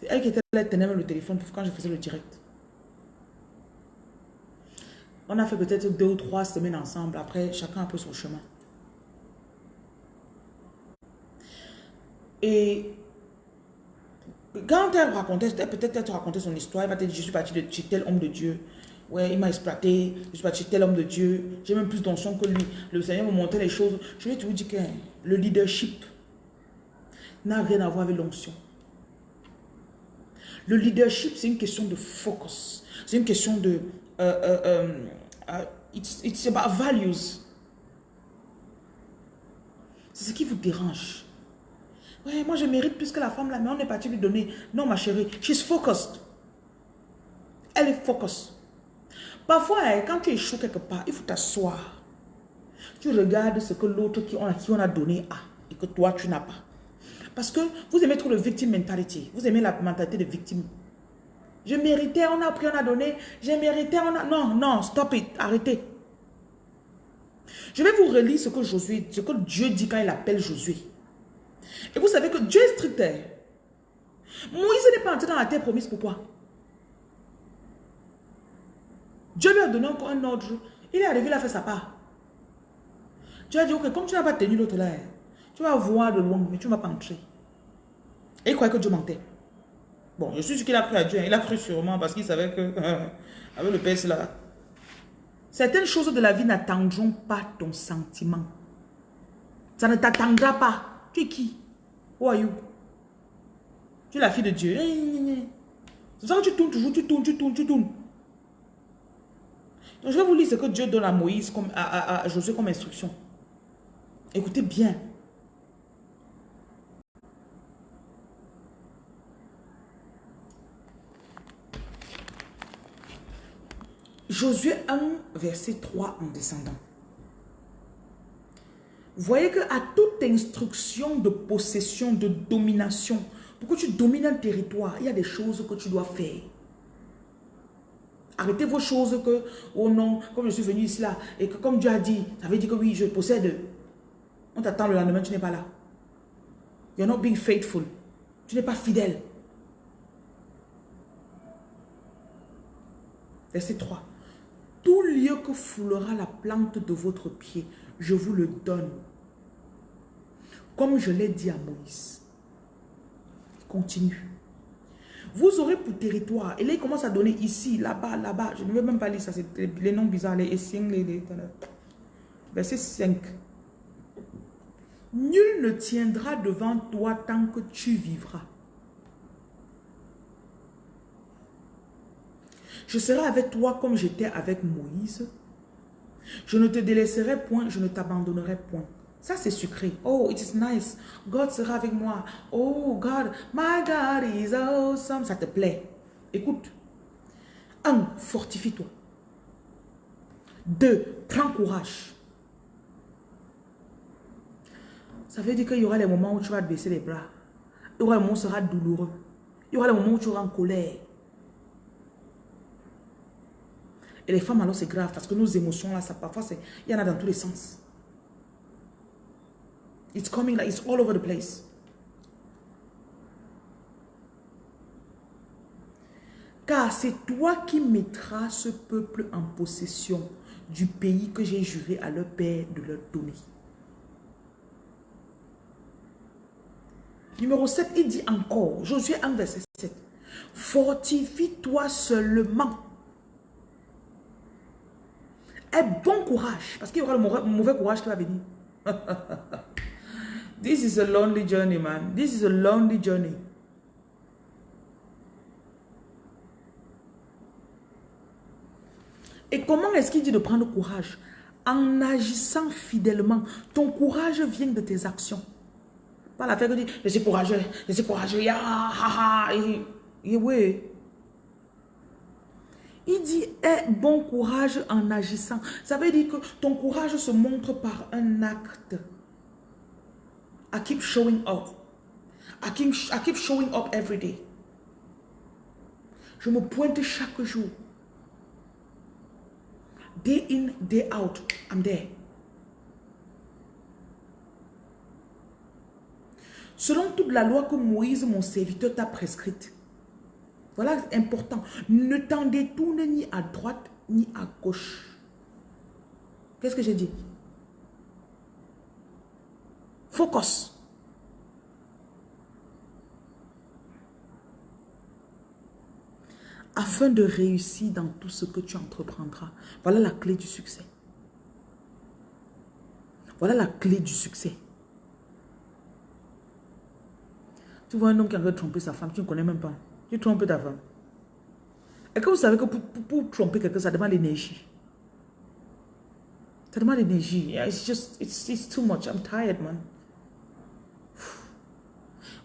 C'est elle qui était là, elle tenait même le téléphone quand je faisais le direct. On a fait peut-être deux ou trois semaines ensemble. Après, chacun a pris son chemin. Et quand elle racontait, peut-être elle te racontait son histoire, elle va te dire, je suis parti de chez tel homme de Dieu. Ouais, il m'a exploité, je suis parti chez tel homme de Dieu. J'ai même plus d'onction que lui. Le Seigneur me montrait les choses. Je vais te dire que le leadership n'a rien à voir avec l'onction. Le leadership, c'est une question de focus. C'est une question de... Uh, uh, um, it's, it's about values. C'est ce qui vous dérange. Ouais, moi je mérite plus que la femme là, mais on est parti lui donner. Non, ma chérie, she's focused. Elle est focused. Parfois, hein, quand tu échoues quelque part, il faut t'asseoir. Tu regardes ce que l'autre qui, qui on a donné a et que toi, tu n'as pas. Parce que vous aimez trop le victim mentality. Vous aimez la mentalité de victime. Je méritais, on a pris, on a donné. J'ai mérité, on a... Non, non, stop it, arrêtez. Je vais vous relire ce que Josué, ce que Dieu dit quand il appelle Josué. Et vous savez que Dieu est strict. Moïse n'est pas entré dans la terre promise. Pourquoi Dieu lui a donné encore un ordre. Il est arrivé, il a fait sa part. Dieu a dit, ok, comme tu n'as pas tenu l'autre là, tu vas voir de loin, mais tu ne vas pas entrer. Et il croyait que Dieu mentait. Bon, je suis sûr qu'il a cru à Dieu. Hein. Il a cru sûrement parce qu'il savait que, avec le père là, certaines choses de la vie n'attendront pas ton sentiment. Ça ne t'attendra pas. Tu es qui? Who are you? Tu es la fille de Dieu. C'est ça que tu tournes toujours, tu tournes, tu tournes, tu tournes. Donc je vais vous lire ce que Dieu donne à Moïse, comme, à Josué comme instruction. Écoutez bien. Josué 1, verset 3 en descendant. Voyez que à toute instruction de possession, de domination, pour que tu domines un territoire, il y a des choses que tu dois faire. Arrêtez vos choses que, oh non, comme je suis venu ici là, et que comme Dieu a dit, ça veut dire que oui, je possède. On t'attend le lendemain, tu n'es pas là. You're not being faithful. Tu n'es pas fidèle. Verset 3. Tout lieu que foulera la plante de votre pied, je vous le donne. Comme je l'ai dit à Moïse. Continue. Vous aurez pour territoire. Et là, il commence à donner ici, là-bas, là-bas. Je ne vais même pas lire ça. C'est les noms bizarres. Les les, Verset 5. Nul ne tiendra devant toi tant que tu vivras. Je serai avec toi comme j'étais avec Moïse. Je ne te délaisserai point, je ne t'abandonnerai point. Ça, c'est sucré. Oh, it is nice. God sera avec moi. Oh, God, my God is awesome. Ça te plaît. Écoute. Un, fortifie-toi. Deux, prends courage. Ça veut dire qu'il y aura les moments où tu vas baisser les bras. Il y aura les moments où sera douloureux. Il y aura les moments où tu auras en colère. Et les femmes, alors, c'est grave parce que nos émotions, là, ça parfois, il y en a dans tous les sens. It's coming like it's all over the place. Car c'est toi qui mettras ce peuple en possession du pays que j'ai juré à leur père de leur donner. Numéro 7, il dit encore, Josué 1, verset 7. Fortifie-toi seulement. Aie bon courage, parce qu'il y aura le mauvais courage qui va venir. This is a lonely journey, man. This is a lonely journey. Et comment est-ce qu'il dit de prendre courage? En agissant fidèlement. Ton courage vient de tes actions. Pas la fait que dit, je suis courageux, je suis courageux, ha, ha, et, oui. Il dit, aie bon courage en agissant. Ça veut dire que ton courage se montre par un acte. I keep showing up. I keep, showing up every day. Je me pointe chaque jour. Day in, day out, I'm there. Selon toute la loi que Moïse, mon serviteur, t'a prescrite. Voilà important. Ne t'en détourne ni à droite ni à gauche. Qu'est-ce que j'ai dit? Focus. Afin de réussir dans tout ce que tu entreprendras. Voilà la clé du succès. Voilà la clé du succès. Tu vois un homme qui a tromper sa femme, tu ne connais même pas. Tu trompes ta. Et que vous savez que pour, pour tromper quelqu'un, ça demande l'énergie? Ça demande l'énergie. It's just, it's, it's too much. I'm tired, man.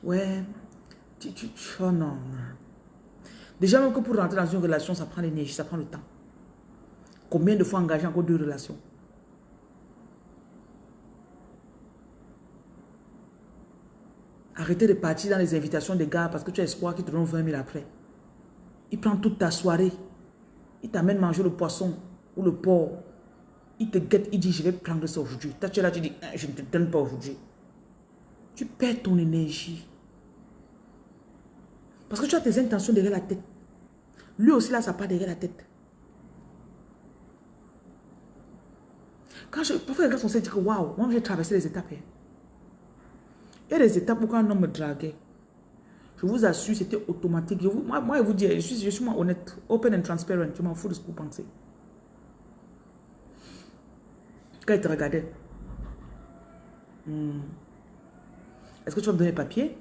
Ouais. Tu, tu, oh non. Déjà, même que pour rentrer dans une relation, ça prend l'énergie, ça prend le temps. Combien de fois engager encore deux relations Arrêtez de partir dans les invitations des gars parce que tu as espoir qu'ils te donnent 20 000 après. Il prend toute ta soirée. Il t'amène manger le poisson ou le porc. il te guette, il dit, je vais prendre ça aujourd'hui. Toi, tu es là, tu dis, hein, je ne te donne pas aujourd'hui. Tu perds ton énergie. Parce que tu as tes intentions derrière la tête. Lui aussi, là, ça part derrière la tête. Quand je, parfois, les gars sont dit que waouh, moi j'ai traversé les étapes. Hein. A des étapes où quand un homme me draguait, je vous assure, c'était automatique. moi, moi, je vous dis, je suis, je suis moi honnête, open and transparent. Je m'en fous de ce que vous pensez. Quand il te regardait, hmm, est-ce que tu vas me donner papier?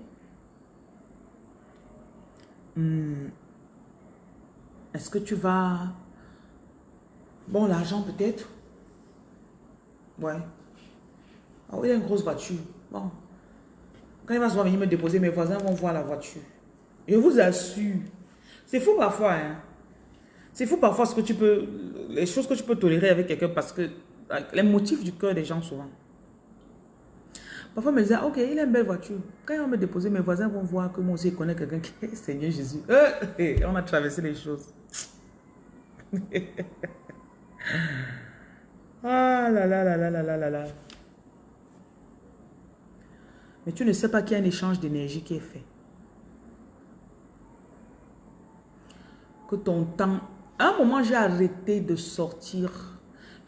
Hmm, est-ce que tu vas... Bon, l'argent peut-être? Ouais. Ah il a une grosse voiture. Bon. Quand il va venir me déposer, mes voisins vont voir la voiture. Je vous assure. C'est fou parfois. Hein? C'est fou parfois ce que tu peux, les choses que tu peux tolérer avec quelqu'un parce que les motifs du cœur des gens souvent. Parfois, me disait, ok, il a une belle voiture. Quand il va me déposer, mes voisins vont voir que moi aussi, je connais quelqu'un qui est Seigneur Jésus. Euh, on a traversé les choses. ah là là là là là là là là. Mais tu ne sais pas qu'il y a un échange d'énergie qui est fait. Que ton temps... À un moment, j'ai arrêté de sortir.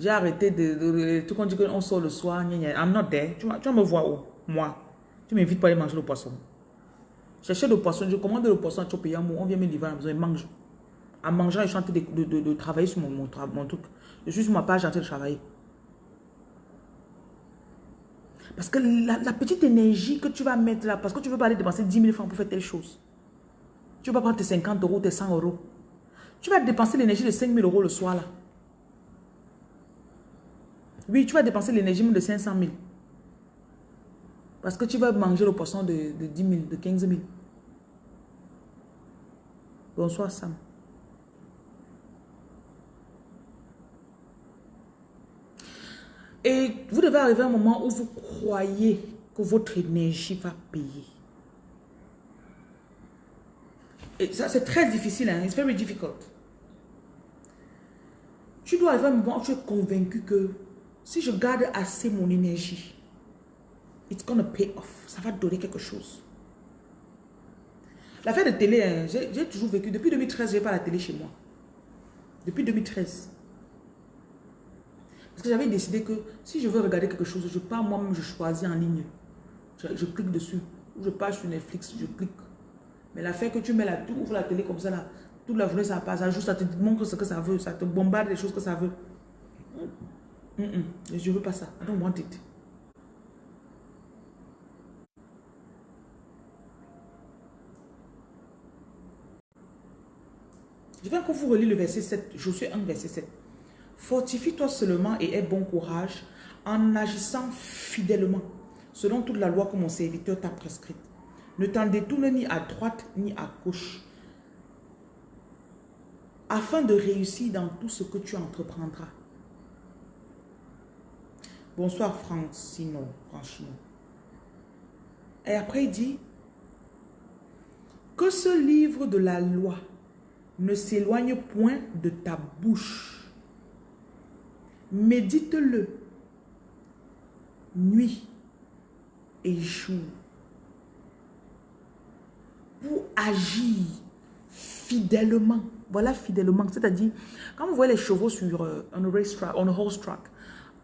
J'ai arrêté de... tout quand dit qu'on sort le soir, I'm not there. Tu, tu me vois où? Moi. Tu m'invites pas à aller manger le poisson. Chercher le poisson, je commande le poisson, tu payes on vient me livrer à la maison, il mange. En mangeant, je suis en train de, de, de, travailler sur mon, mon, mon, truc. Je suis sur ma page en train de travailler. Parce que la, petite énergie que tu vas mettre là, parce que tu veux pas aller dépenser 10 000 francs pour faire telle chose. Tu vas prendre tes 50 euros, tes 100 euros. Tu vas dépenser l'énergie de 5 000 euros le soir là. Oui, tu vas dépenser l'énergie de 500 000. Parce que tu vas manger le poisson de, de 10 000, de 15 000. Bonsoir Sam. Et vous devez arriver à un moment où vous croyez que votre énergie va payer. Et ça, c'est très difficile. Hein? It's very difficult. Tu dois arriver à un moment où tu es convaincu que si je garde assez mon énergie, it's gonna pay off. Ça va donner quelque chose. L'affaire de télé, hein, j'ai toujours vécu. Depuis 2013, je n'ai pas la télé chez moi. Depuis 2013. Parce que j'avais décidé que si je veux regarder quelque chose, je pars moi-même, je choisis en ligne. Je, clique dessus. Ou je pars sur Netflix, je clique. Mais l'affaire que tu mets là, tu ouvres la télé comme ça là, toute la journée ça passe, ça juste, ça te montre ce que ça veut, ça te bombarde les choses que ça veut. Je ne veux pas ça. I don't want it. Je vais encore vous relire le verset 7. Josué 1, verset 7. Fortifie-toi seulement et aie bon courage en agissant fidèlement, selon toute la loi que mon serviteur t'a prescrite. Ne t'en détourne ni à droite ni à gauche, afin de réussir dans tout ce que tu entreprendras. Bonsoir Francino, franchement. Et après il dit, que ce livre de la loi ne s'éloigne point de ta bouche Médite-le nuit et jour pour agir fidèlement. Voilà fidèlement, c'est-à-dire quand vous voyez les chevaux sur euh, un racetrack, on horse track,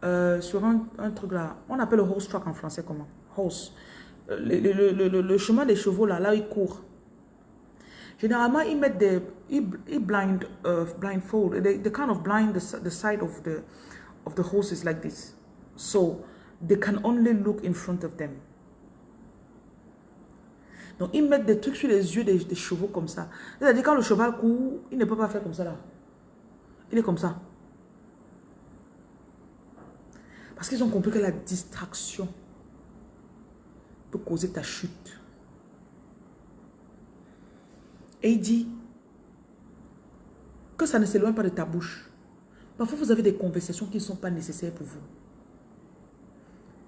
euh, sur un, truc là, on appelle le horse track en français comment? Horse. Euh, le, chemin des chevaux là, là ils courent. Généralement, ils mettent des, ils, blind, blindfold, they, kind of blind the, the side of the, of the like this. So they can only look in front of them. Donc, ils mettent des trucs sur les yeux des, des chevaux comme ça. C'est-à-dire, quand le cheval court, il ne peut pas faire comme ça là. Il est comme ça. Parce qu'ils ont compris que la distraction peut causer ta chute. Et il dit que ça ne s'éloigne pas de ta bouche. Parfois, vous avez des conversations qui ne sont pas nécessaires pour vous.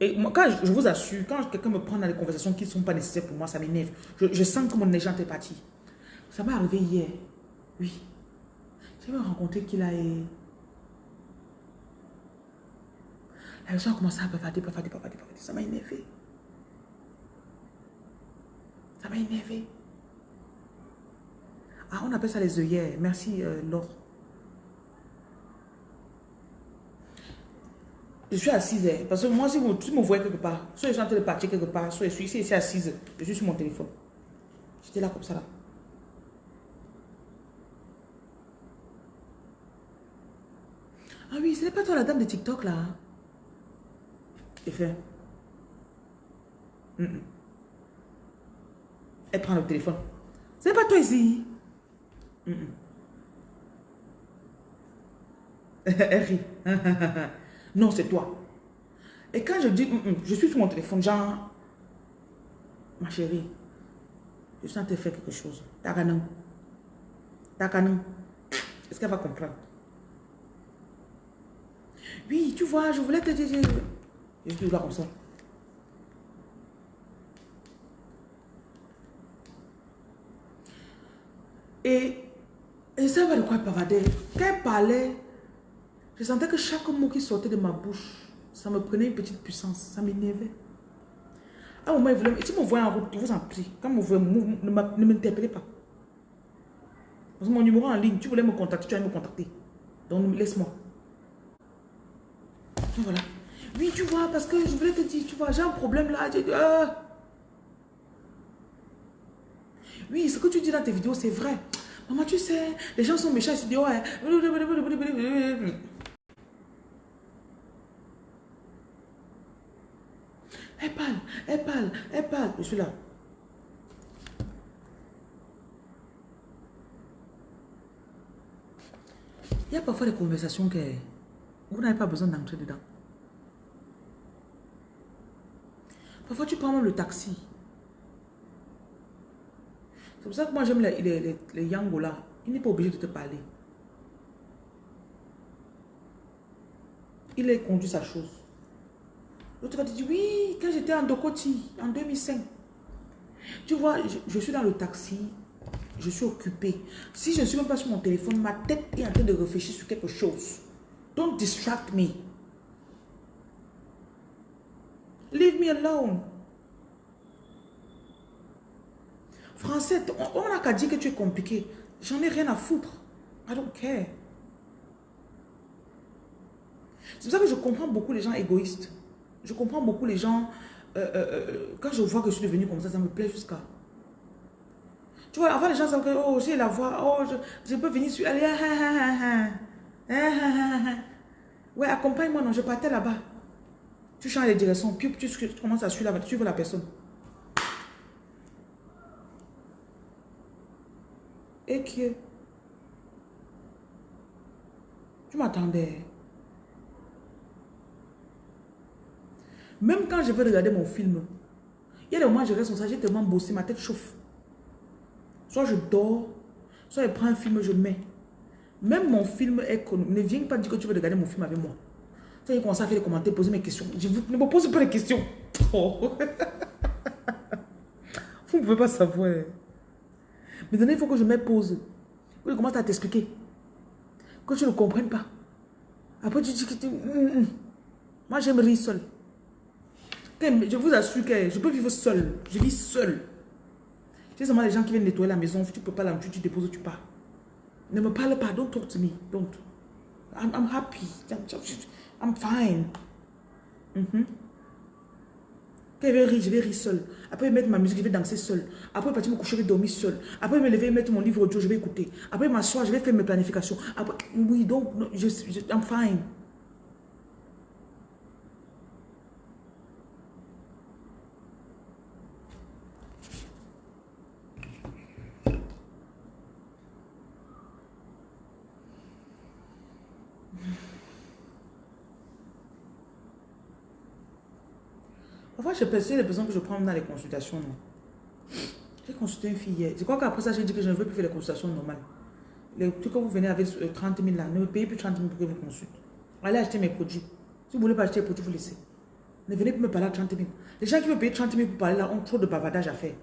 Et moi, quand je, vous assure, quand quelqu'un me prend dans des conversations qui ne sont pas nécessaires pour moi, ça m'énerve. Je, sens que mon énergie est parti. Ça m'est arrivé hier. Oui. J'ai rencontré qu'il a... La personne a commencé à bavarder, bavarder, bavarder, bavarder. Ça m'a énervé. Ça m'a énervé. Ah, on appelle ça les œillères. Merci, euh, Laure. Je suis assise, hein, parce que moi, si vous, me voyez quelque part, soit je suis en train de partir quelque part, soit je suis ici, ici assise, je suis sur mon téléphone. J'étais là comme ça, là. Ah oui, ce n'est pas toi la dame de TikTok, là. Et fait. Elle prend le téléphone. Ce n'est pas toi ici. Elle rit. non, c'est toi. Et quand je dis, je suis sur mon téléphone, genre, ma chérie, je suis en train faire quelque chose. Takanou. Takanou. Est-ce qu'elle va comprendre? Oui, tu vois, je voulais te dire... Je suis là comme ça. Et, et ça va de quoi elle parlait. Quand elle parlait, je sentais que chaque mot qui sortait de ma bouche, ça me prenait une petite puissance, ça m'énervait. À un moment, il voulait, si vous voyez en route, je vous en prie, quand vous voyez, ne m'interpellez pas. Parce que mon numéro en ligne, tu voulais me contacter, tu vas me contacter. Donc, laisse-moi. Voilà. Oui, tu vois, parce que je voulais te dire, tu vois, j'ai un problème là. Ah. Oui, ce que tu dis dans tes vidéos, c'est vrai. Maman, tu sais, les gens sont méchants, ils se disent, ouais. Elle parle, elle parle, elle parle. Je suis là. Il y a parfois des conversations que vous n'avez pas besoin d'entrer dedans. Parfois, tu prends même le taxi. C'est pour ça que moi, j'aime les, les, les, yango là. Il n'est pas obligé de te parler. Il a conduit sa chose. L'autre va te dire, oui, quand j'étais en Dokoti, en 2005. Tu vois, je, suis dans le taxi, je suis occupé. Si je ne suis même pas sur mon téléphone, ma tête est en train de réfléchir sur quelque chose. Don't distract me. Leave me alone. Français, on n'a qu'à dire que tu es compliqué. J'en ai rien à foutre. I don't care. C'est pour ça que je comprends beaucoup les gens égoïstes. Je comprends beaucoup les gens... Euh, euh, euh, quand je vois que je suis devenu comme ça, ça me plaît jusqu'à... Tu vois, avant les gens savent que, oh, j'ai la voix, oh, je, peux venir sur... Allez, Ouais, accompagne-moi, non, je partais là-bas. Tu changes les directions, tu, commences à suivre la, suivre la personne. Et que... Tu m'attendais. Même quand je veux regarder mon film, il y a des moments où je reste comme ça, j'ai tellement bossé, ma tête chauffe. Soit je dors, soit je prends un film, je mets. Même mon film est connu. Ne viens pas dire que tu veux regarder mon film avec moi. Tu commencé à faire des commentaires, poser mes questions. Je ne me pose pas les questions. Vous ne pouvez pas savoir. Maintenant, il faut que je me pose. Que je commence à t'expliquer. Que tu ne comprennes pas. Après, tu dis que tu... Mm, mm. Moi, j'aime rire seul. Je vous assure que je peux vivre seul. Je vis seul. J'ai seulement les gens qui viennent nettoyer la maison. Tu peux pas la tu, tu déposes, tu pars. Ne me parle pas. Don't talk to me. Don't. I'm, I'm happy. I'm fine. Mm -hmm. Quand je vais rire, je vais rire seul. Après, mettre ma musique, je vais danser seul. Après, partir me coucher, je vais dormir seul. Après, me lever, mettre mon livre audio, je vais écouter. Après, m'asseoir, je vais faire mes planifications. Après, oui, donc, je, je, I'm fine. Je perçois les besoins que je prends dans les consultations. J'ai consulté une fille hier. Je crois qu'après ça, j'ai dit que je ne veux plus faire les consultations normales. Les trucs que vous venez avec 30 000 là, ne me payez plus 30 000 pour que vous consulte. Allez acheter mes produits. Si vous voulez pas acheter les produits, vous laissez. Ne venez plus me parler à 30 000. Les gens qui me payent 30 000 pour parler là ont trop de bavardage à faire.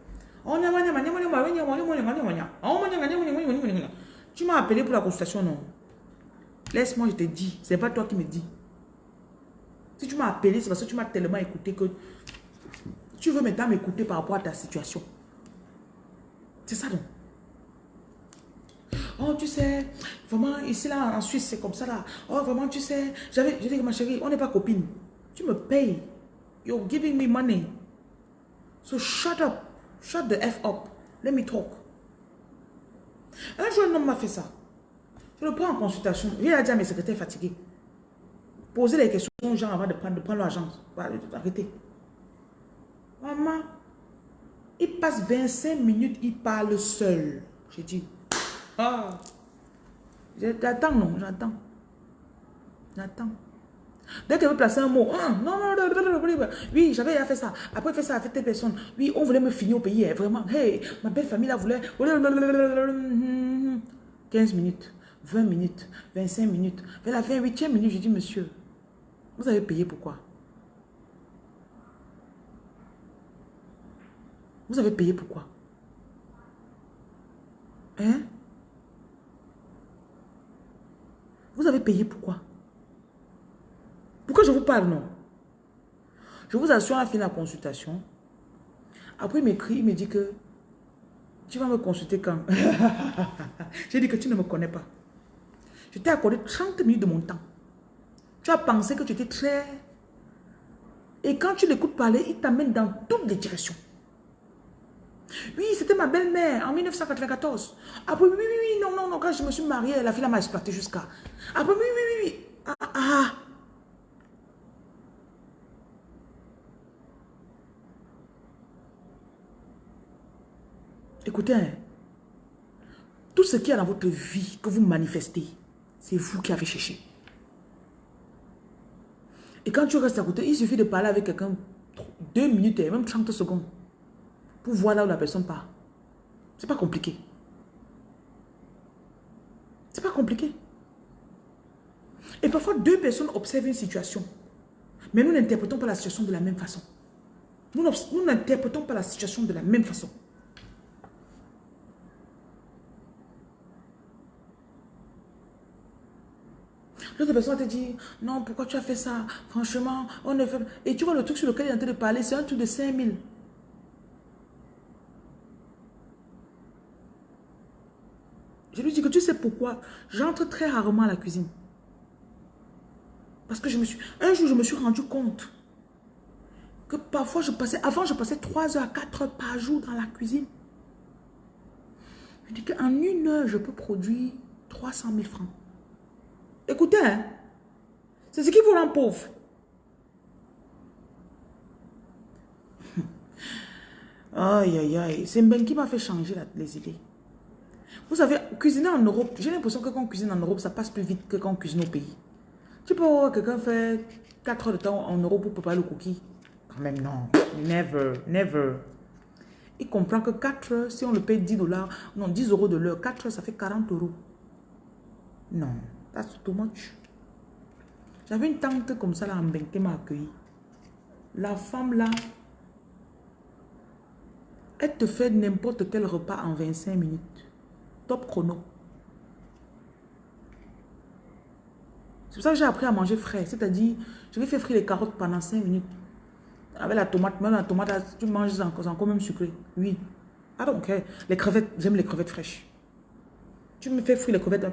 Tu m'as appelé pour la consultation, non Laisse-moi, je te dis. C'est pas toi qui me dis. Si tu m'as appelé, c'est parce que tu m'as tellement écouté que tu veux maintenant m'écouter par rapport à ta situation. C'est ça donc. Oh, tu sais, vraiment, ici, là, en Suisse, c'est comme ça, là. Oh, vraiment, tu sais, j'avais, j'ai dit, ma chérie, on n'est pas copine. Tu me payes. You're giving me money. So shut up. Shut the F up. Let me talk. Un jour, un homme m'a fait ça. Je le prends en consultation. A dit à mes secrétaires fatigués. Posez les questions aux gens avant de prendre, de prendre l'argent. Arrêtez. Maman, il passe 25 minutes, il parle seul. J'ai dit, ah, j'attends, non, j'attends. J'attends. Dès qu'elle veut placer un mot, ah, non, non, non, oui, j'avais fait ça. Après, fait ça avec telle personne. Oui, on voulait me finir au pays, hein, vraiment. Hey, ma belle famille la voulait. 15 minutes, 20 minutes, 25 minutes. Vers la 28e minute, j'ai dit, monsieur, vous avez payé pourquoi Vous avez payé pourquoi Hein? Vous avez payé pourquoi Pourquoi je vous parle, non? Je vous assure, à la fin de la consultation, après il m'écrit, il me dit que tu vas me consulter quand? J'ai dit que tu ne me connais pas. Je t'ai accordé 30 minutes de mon temps. Tu as pensé que tu étais très... Et quand tu l'écoutes parler, il t'amène dans toutes les directions. Oui, c'était ma belle-mère en 1994. Après, oui, oui, oui, non, non, non, quand je me suis mariée, la fille m'a exploité jusqu'à. Après, oui, oui, oui, oui. Ah, ah. Écoutez, hein. tout ce qui est dans votre vie que vous manifestez, c'est vous qui avez cherché. Et quand tu restes à côté, il suffit de parler avec quelqu'un deux minutes et même 30 secondes pour voir là où la personne part. C'est pas compliqué. C'est pas compliqué. Et parfois, deux personnes observent une situation. Mais nous n'interprétons pas la situation de la même façon. Nous n'interprétons pas la situation de la même façon. L'autre personne te dit, non, pourquoi tu as fait ça? Franchement, on ne fait Et tu vois le truc sur lequel il est en train de parler, c'est un truc de 5000. Je lui dis que tu sais pourquoi j'entre très rarement à la cuisine. Parce que je me suis... Un jour, je me suis rendu compte que parfois, je passais... Avant, je passais 3 heures à 4 heures par jour dans la cuisine. Je dis qu'en une heure, je peux produire 300 000 francs. Écoutez, hein, c'est ce qui vous rend pauvre. aïe, aïe, aïe. C'est Ben qui m'a fait changer les idées. Vous savez, cuisiner en Europe, j'ai l'impression que quand on cuisine en Europe, ça passe plus vite que quand on cuisine au pays. Tu peux voir quelqu'un faire 4 heures de temps en Europe pour préparer le cookie. Quand même, non. Never, never. Il comprend que 4 heures, si on le paye 10 dollars, non, 10 euros de l'heure, 4 heures, ça fait 40 euros. Non, that's too much. J'avais une tante comme ça là en qui m'a accueilli. La femme là, elle te fait n'importe quel repas en 25 minutes chrono. C'est pour ça que j'ai appris à manger frais. C'est-à-dire, je vais faire frire les carottes pendant 5 minutes. Avec la tomate, même la tomate, tu manges encore, encore même sucré. Oui. Ah donc, les crevettes, j'aime les crevettes fraîches. Tu me fais frire les crevettes.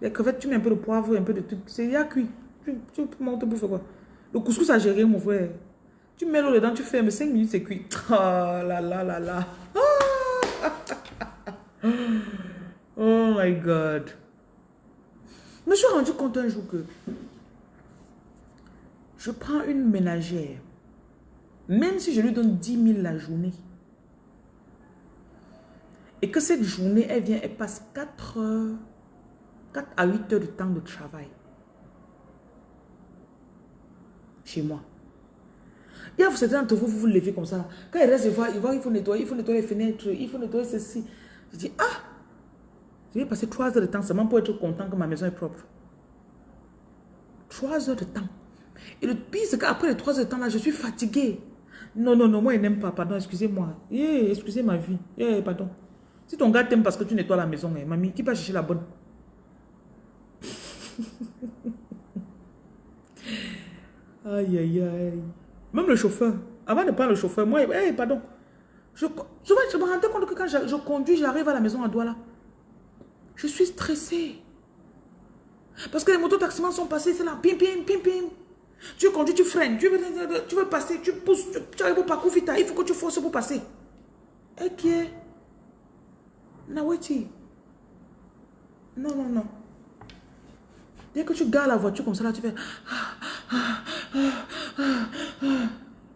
Les crevettes, tu mets un peu de poivre, un peu de truc. C'est déjà cuit. Tu, tu montes bouffer quoi? Le couscous à gérer, mon frère. Tu mets l'eau dedans, tu fermes 5 minutes, c'est cuit. Oh là là là là. Oh my God. Je me suis rendu compte un jour que je prends une ménagère, même si je lui donne 10 000 la journée, et que cette journée, elle vient, elle passe 4 heures, 4 à 8 heures de temps de travail chez moi. Il y a certains d'entre vous, vous vous levez comme ça. Quand il reste, il voit, il faut nettoyer, il faut nettoyer les fenêtres, il faut nettoyer ceci. Je dis, ah, je vais passer trois heures de temps seulement pour être content que ma maison est propre. Trois heures de temps. Et le pire, c'est qu'après les trois heures de temps là, je suis fatiguée. Non, non, non, moi, il n'aime pas. Pardon, excusez-moi. Yeah, excusez ma vie. Yeah, pardon. Si ton gars t'aime parce que tu nettoies la maison, eh, mamie, qui va chercher la bonne? Aïe, aïe, aïe. Même le chauffeur. Avant de prendre le chauffeur, moi, hey, pardon. Je, me rendais compte que quand je, conduis, j'arrive à la maison à Douala. Je suis stressée. Parce que les motos-taximans sont passés, c'est là, pim, pim, pim, pim. Tu conduis, tu freines, tu veux, tu veux passer, tu pousses, tu, arrives au parcours vita, il faut que tu forces pour passer. Et qui est Naweti. Non, non, non. Dès que tu gardes la voiture comme ça, là, tu fais...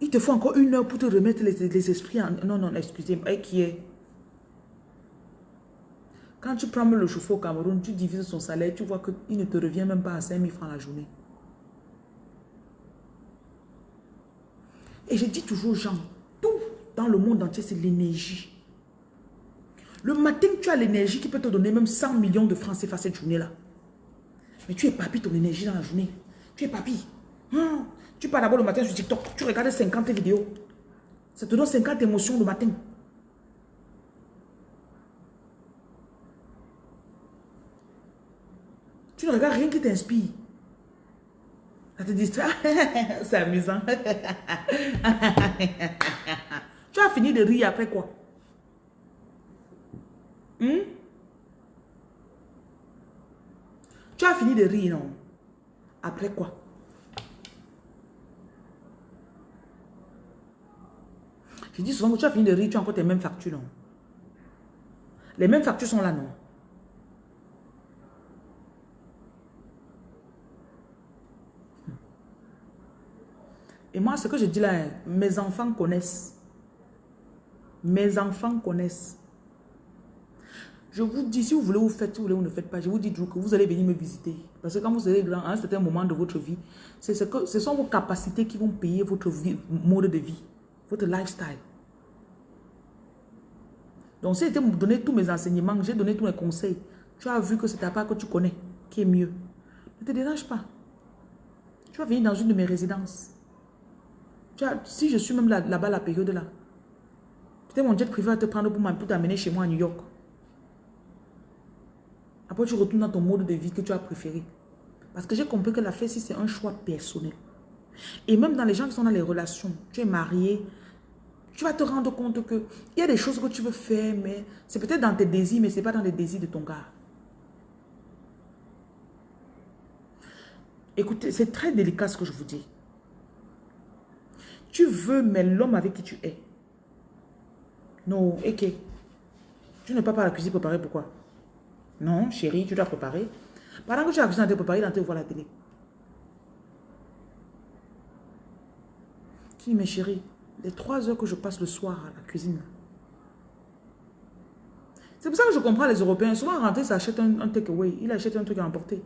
Il te faut encore une heure pour te remettre les, esprits en... Non, non, excusez-moi. Qui est? Quand tu prends le chauffeur au Cameroun, tu divises son salaire, tu vois qu'il ne te revient même pas à 5 000 francs la journée. Et je dis toujours aux gens, tout dans le monde entier, c'est l'énergie. Le matin, tu as l'énergie qui peut te donner même 100 millions de francs CFA cette journée-là. Mais tu es papy ton énergie dans la journée. Tu es papy. Tu pars d'abord le matin sur TikTok, tu regardes 50 vidéos. Ça te donne 50 émotions le matin. Tu ne regardes rien qui t'inspire. Ça te distrait. C'est amusant. tu as fini de rire après quoi? Hmm? Tu as fini de rire, non? Après quoi? Je dis souvent que tu as fini de rire, tu as encore tes mêmes factures, non? Les mêmes factures sont là, non? Et moi, ce que je dis là, mes enfants connaissent. Mes enfants connaissent. Je vous dis, si vous voulez, vous faites, si vous voulez, vous ne faites pas. Je vous dis que vous allez venir me visiter. Parce que quand vous serez grand, à un certain moment de votre vie, ce, que, ce sont vos capacités qui vont payer votre vie, mode de vie, votre lifestyle. Donc, si j'étais me donner tous mes enseignements, j'ai donné tous mes conseils, tu as vu que c'est ta part que tu connais qui est mieux. Ne te dérange pas. Tu vas venir dans une de mes résidences si je suis même là-bas la période là, peut-être mon jet privé va te prendre pour t'amener chez moi à New York. Après, tu retournes dans ton mode de vie que tu as préféré. Parce que j'ai compris que la fête, c'est un choix personnel. Et même dans les gens qui sont dans les relations, tu es marié, tu vas te rendre compte que il y a des choses que tu veux faire, mais c'est peut-être dans tes désirs, mais ce n'est pas dans les désirs de ton gars. Écoutez, c'est très délicat ce que je vous dis. Tu veux, mais l'homme avec qui tu es. Non, ok. Tu ne pas pas la cuisine préparer, pourquoi? Non, chérie, tu dois préparer. Pendant que tu as la cuisine à te préparer, il te voir la télé. Tu dis, mais chérie, les trois heures que je passe le soir à la cuisine, c'est pour ça que je comprends les Européens. Souvent, rentrer, ça achète un, un takeaway. Il achète un truc à emporter.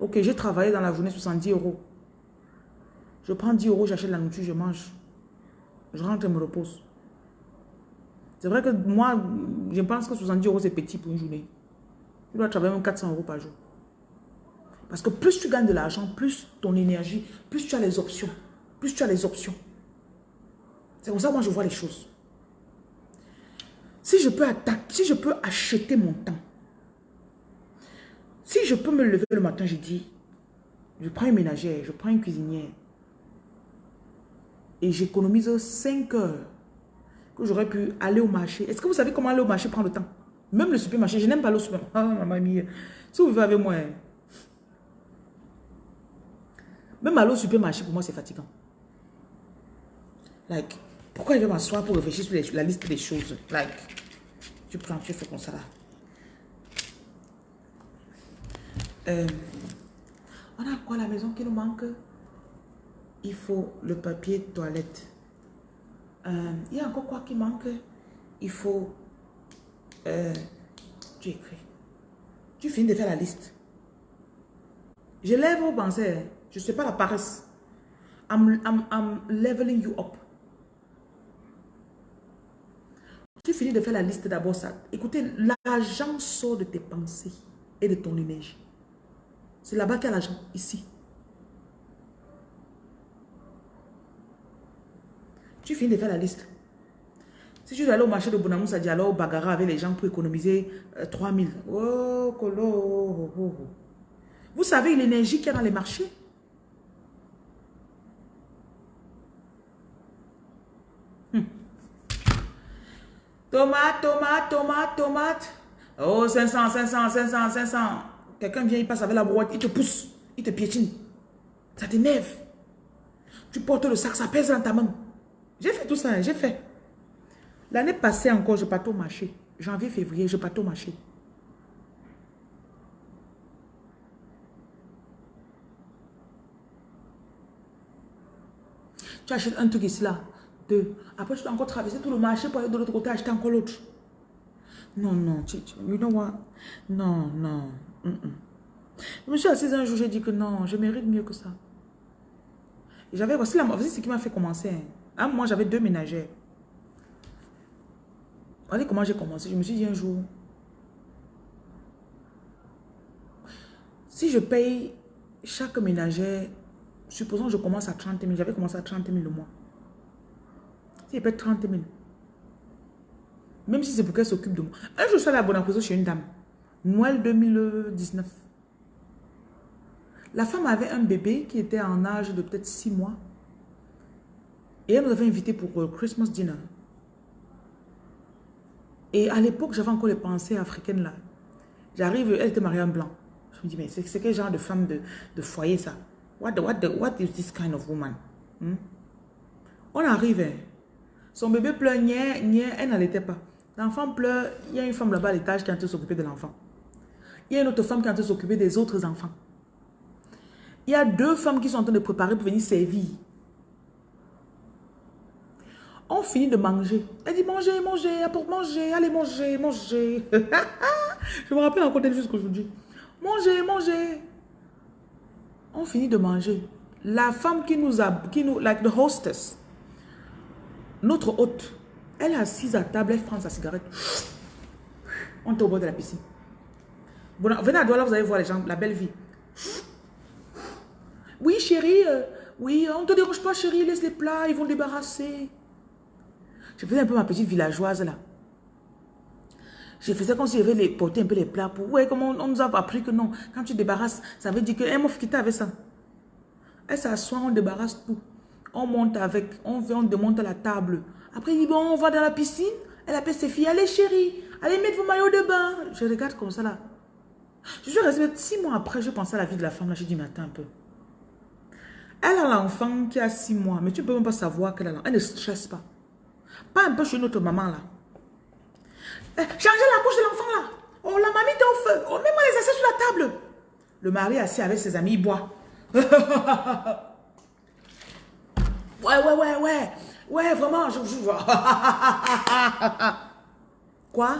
Ok, j'ai travaillé dans la journée 70 euros. Je prends 10 euros, j'achète la nourriture, je mange. Je rentre et me repose. C'est vrai que moi, je pense que 70 euros, c'est petit pour une journée. Tu dois travailler même 400 euros par jour. Parce que plus tu gagnes de l'argent, plus ton énergie, plus tu as les options. Plus tu as les options. C'est comme ça que moi je vois les choses. Si je peux attaquer, si je peux acheter mon temps, si je peux me lever le matin, je dis, je prends une ménagère, je prends une cuisinière, et j'économise 5 heures que j'aurais pu aller au marché. Est-ce que vous savez comment aller au marché prend le temps? Même le supermarché, je n'aime pas le supermarché. Ah, mia. Si vous vivez avec moi, hein. même aller au supermarché, pour moi, c'est fatigant. Like, pourquoi je vais m'asseoir pour réfléchir sur la liste des choses? Like, tu prends, tu fais comme ça là. Euh, on a quoi à la maison qui nous manque? Il faut le papier toilette. Euh, il y a encore quoi qui manque? Il faut... Euh, tu écris. Tu finis de faire la liste. Je lève vos pensées. Je ne sais pas la paresse. I'm, I'm, leveling you up. Tu finis de faire la liste d'abord ça. Écoutez, l'argent sort de tes pensées et de ton énergie. C'est là-bas qu'il y a l'argent, ici. Tu finis de faire la liste. Si tu dois aller au marché de Bonamoussa Diallo, au Bagara avec les gens pour économiser 3000. Euh, oh, colo. Oh, oh, Vous savez l'énergie qu'il y a dans les marchés? Tomate, tomate, tomate, tomate. Oh, 500, 500, 500, 500. Quelqu'un vient, il passe avec la boîte, il te pousse, il te piétine. Ça t'énerve. Tu portes le sac, ça pèse dans ta main. J'ai fait tout ça, hein, j'ai fait. L'année passée encore, je partais au marché. Janvier, février, je partais au marché. Tu achètes un truc ici, là. Deux. Après, tu dois encore traverser tout le marché pour aller de l'autre côté acheter encore l'autre. Non, non, tu, you know what? Non, non. Je me suis assise un jour, j'ai dit que non, je mérite mieux que ça. J'avais, voici, la, voici ce qui m'a fait commencer. Hein. moi, j'avais deux ménagères. Regardez comment j'ai commencé. Je me suis dit un jour, si je paye chaque ménagère Supposons que je commence à 30 000. J'avais commencé à 30 000 le mois. Si je paye 30 000. Même si c'est pour qu'elle s'occupe de moi. Un jour, je suis allée à Bonacoso chez une dame. Noël 2019. La femme avait un bébé qui était en âge de peut-être 6 mois. Et elle nous avait invité pour le Christmas dinner. Et à l'époque, j'avais encore les pensées africaines là. J'arrive, elle était mariée en blanc. Je me dis, mais c'est quel genre de femme de, de foyer ça? What, what, what is this kind of woman? Hmm? On arrive. Son bébé pleure, elle n'allait pas. L'enfant pleure, il y a une femme là-bas à l'étage qui est en train de s'occuper de l'enfant. Il y a une autre femme qui est en train de s'occuper des autres enfants. Il y a deux femmes qui sont en train de préparer pour venir servir. On finit de manger. Elle dit manger, manger, pour manger, allez manger, manger. Je me rappelle encore d'elle jusqu'aujourd'hui. Manger, manger on finit de manger. La femme qui nous a, qui nous, like the hostess, notre hôte, elle est assise à table, elle prend sa cigarette. On est au bord de la piscine. venez à Douala, vous allez voir les gens, la belle vie. Oui, chérie, euh, oui, on ne te dérange pas, chérie, laisse les plats, ils vont débarrasser. Je faisais un peu ma petite villageoise là. Je faisais comme si je devais porter un peu les plats pour... Ouais, comment on, nous a appris que non. Quand tu débarrasses, ça veut dire que... M'a quitté avec ça. Elle s'assoit, on débarrasse tout. On monte avec, on, on démonte la table. Après, il dit, bon, on va dans la piscine. Elle appelle ses filles, allez chérie, allez mettre vos maillots de bain. Je regarde comme ça là. Je suis restée six mois après, je pensais à la vie de la femme là. J'ai dit, mais un peu. Elle a l'enfant qui a six mois, mais tu ne peux même pas savoir qu'elle a l'enfant. Elle ne stresse pas. Pas un peu chez notre maman là. Eh, changez la couche de l'enfant là. Oh, la mamie était au feu. Oh, mets-moi les assiettes sur la table. Le mari assis avec ses amis, il boit. ouais, ouais, ouais, ouais. Ouais, vraiment, je vous. Quoi?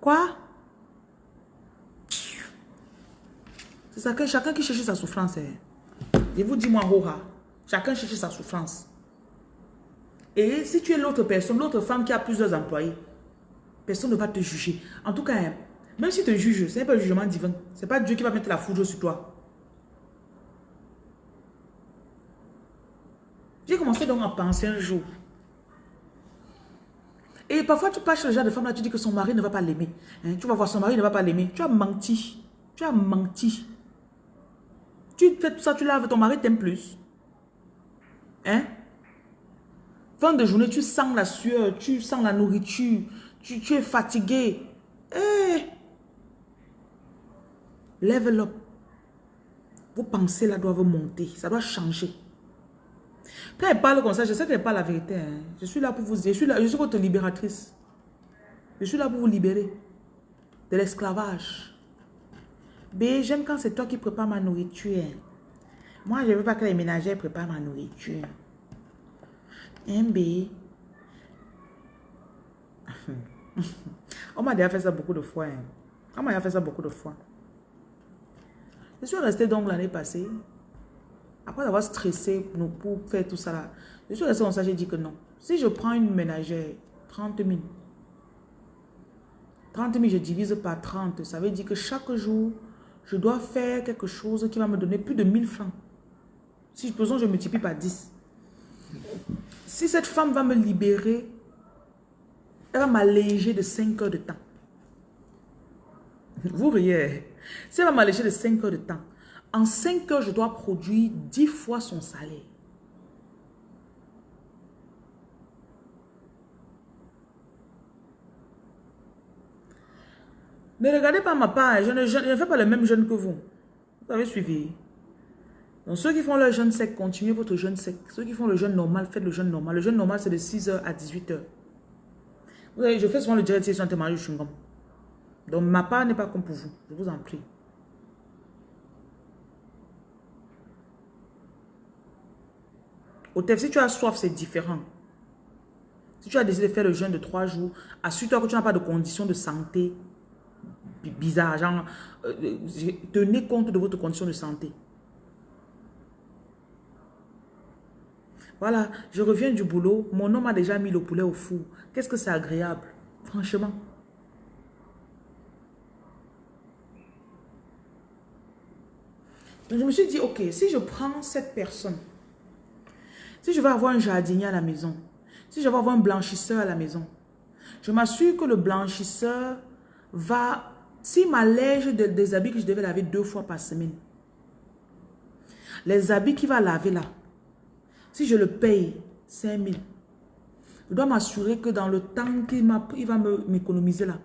Quoi? C'est ça que chacun qui cherche sa souffrance. Hein. Je vous dis moi. Chacun cherche sa souffrance. Et si tu es l'autre personne, l'autre femme qui a plusieurs employés, personne ne va te juger. En tout cas, hein, même si tu te juges, ce n'est pas un jugement divin. Ce n'est pas Dieu qui va mettre la foudre sur toi. J'ai commencé donc à penser un jour. Et parfois, tu passes le genre de femme là, tu dis que son mari ne va pas l'aimer. Hein, tu vas voir, son mari ne va pas l'aimer. Tu as menti. Tu as menti. Tu fais tout ça, tu laves, ton mari t'aime plus. Hein? Fin de journée, tu sens la sueur, tu sens la nourriture, tu, es fatigué. Eh! Level up. Vos pensées là doivent monter, ça doit changer. Quand elle parle comme ça, je sais qu'elle parle la vérité. Hein. Je suis là pour vous, je suis là, je suis votre libératrice. Je suis là pour vous libérer de l'esclavage. B, j'aime quand c'est toi qui prépares ma nourriture. Moi, je ne veux pas que les ménagères préparent ma nourriture. MB. On m'a déjà fait ça beaucoup de fois. Hein. On m'a déjà fait ça beaucoup de fois. Je suis restée donc l'année passée. Après avoir stressé pour faire tout ça. Je suis restée comme ça, j'ai dit que non. Si je prends une ménagère, 30 000. 30 000, je divise par 30. Ça veut dire que chaque jour, je dois faire quelque chose qui va me donner plus de 1000 francs. Si je besoin, je multiplie par 10. Si cette femme va me libérer, elle va m'alléger de 5 heures de temps. Vous riez. Si elle va m'alléger de 5 heures de temps, en 5 heures, je dois produire 10 fois son salaire. Ne regardez pas ma part, je ne, fais pas le même jeûne que vous. Vous avez suivi. Donc ceux qui font leur jeûne sec, continuez votre jeûne sec. Ceux qui font le jeûne normal, faites le jeûne normal. Le jeûne normal, c'est de 6h à 18h. Vous savez, je fais souvent le direct sur le mariage du chewing-gum. Donc ma part n'est pas comme pour vous, je vous en prie. Au si tu as soif, c'est différent. Si tu as décidé de faire le jeûne de 3 jours, assure-toi que tu n'as pas de conditions de santé bizarres. Euh, euh, tenez compte de votre condition de santé. Voilà, je reviens du boulot. Mon homme a déjà mis le poulet au four. Qu'est-ce que c'est agréable, franchement. Donc je me suis dit, ok, si je prends cette personne, si je vais avoir un jardinier à la maison, si je vais avoir un blanchisseur à la maison, je m'assure que le blanchisseur va, s'il m'allège des habits que je devais laver deux fois par semaine, les habits qu'il va laver là, si je le paye 5 000, je dois m'assurer que dans le temps qu'il va m'économiser là,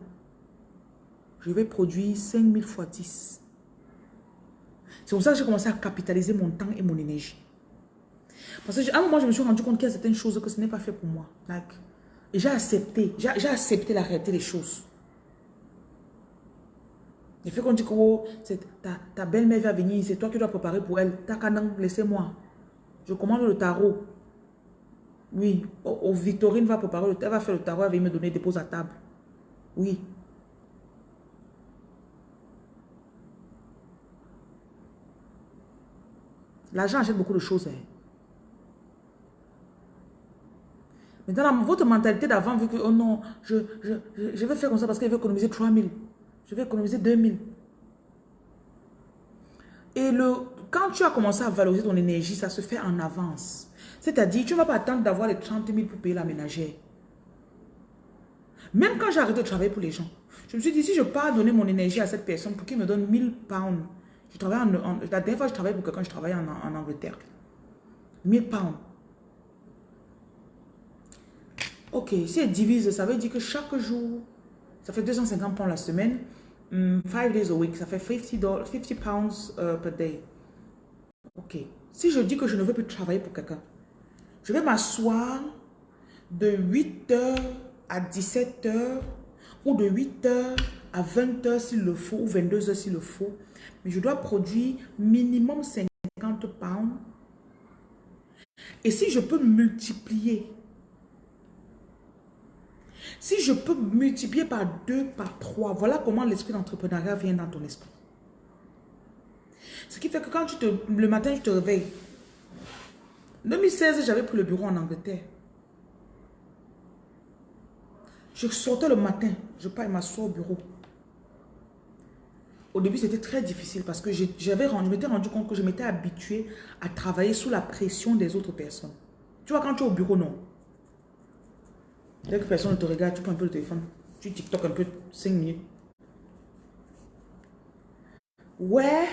je vais produire 5 000 fois 10. C'est pour ça que j'ai commencé à capitaliser mon temps et mon énergie. Parce qu'à un moment, je me suis rendu compte qu'il y a certaines choses que ce n'est pas fait pour moi. et j'ai accepté, j'ai accepté la réalité des choses. Le fait qu'on dit que oh, ta, ta belle-mère va venir, c'est toi qui dois préparer pour elle. Qu'à laissez-moi. Je commande le tarot. Oui, au, Victorine va préparer le tarot. Elle va faire le tarot, elle va me donner des poses à table. Oui. L'argent achète beaucoup de choses. Hein. Maintenant, votre mentalité d'avant, vu que, oh non, je, je, je, vais faire comme ça parce qu'elle veut économiser 3 000. Je vais économiser 2 000. Et le, quand tu as commencé à valoriser ton énergie, ça se fait en avance. C'est-à-dire, tu ne vas pas attendre d'avoir les 30 000 pour payer la ménagère. Même quand j'ai arrêté de travailler pour les gens, je me suis dit, si je pars donner mon énergie à cette personne pour qu'il me donne 1000 pounds, je travaille la dernière fois je travaillais pour quelqu'un, je travaillais en, en Angleterre. 1000 pounds. Ok, si elle divise, ça veut dire que chaque jour, ça fait 250 pounds la semaine, 5 hmm, days a week, ça fait 50, 50 pounds uh, per day. Ok. Si je dis que je ne veux plus travailler pour quelqu'un, je vais m'asseoir de 8h à 17h ou de 8h à 20h s'il le faut ou 22h s'il le faut. Mais je dois produire minimum 50 pounds. Et si je peux multiplier, si je peux multiplier par 2, par 3, voilà comment l'esprit d'entrepreneuriat vient dans ton esprit. Ce qui fait que quand tu te, le matin, je te réveille. 2016, j'avais pris le bureau en Angleterre. Je sortais le matin, je pars et m'assois au bureau. Au début, c'était très difficile parce que je m'étais rendu compte que je m'étais habitué à travailler sous la pression des autres personnes. Tu vois, quand tu es au bureau, non. Dès que personne ne te regarde, tu prends un peu le téléphone. Tu TikTok un peu 5 minutes. Ouais.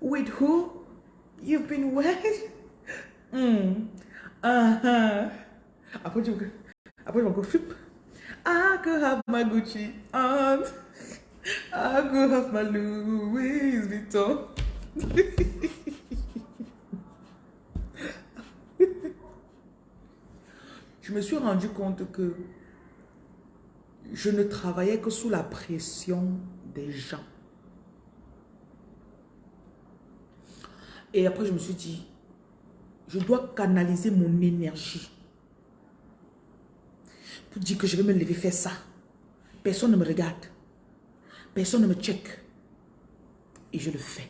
With who? You've been with? Mm. Uh-huh. Après, tu après, je vais encore flip. I could have my Gucci on. I could have my Louis Vuitton. me suis rendu compte que je ne travaillais que sous la pression des gens. Et après, je me suis dit, je dois canaliser mon énergie pour dire que je vais me lever faire ça. Personne ne me regarde. Personne ne me check. Et je le fais.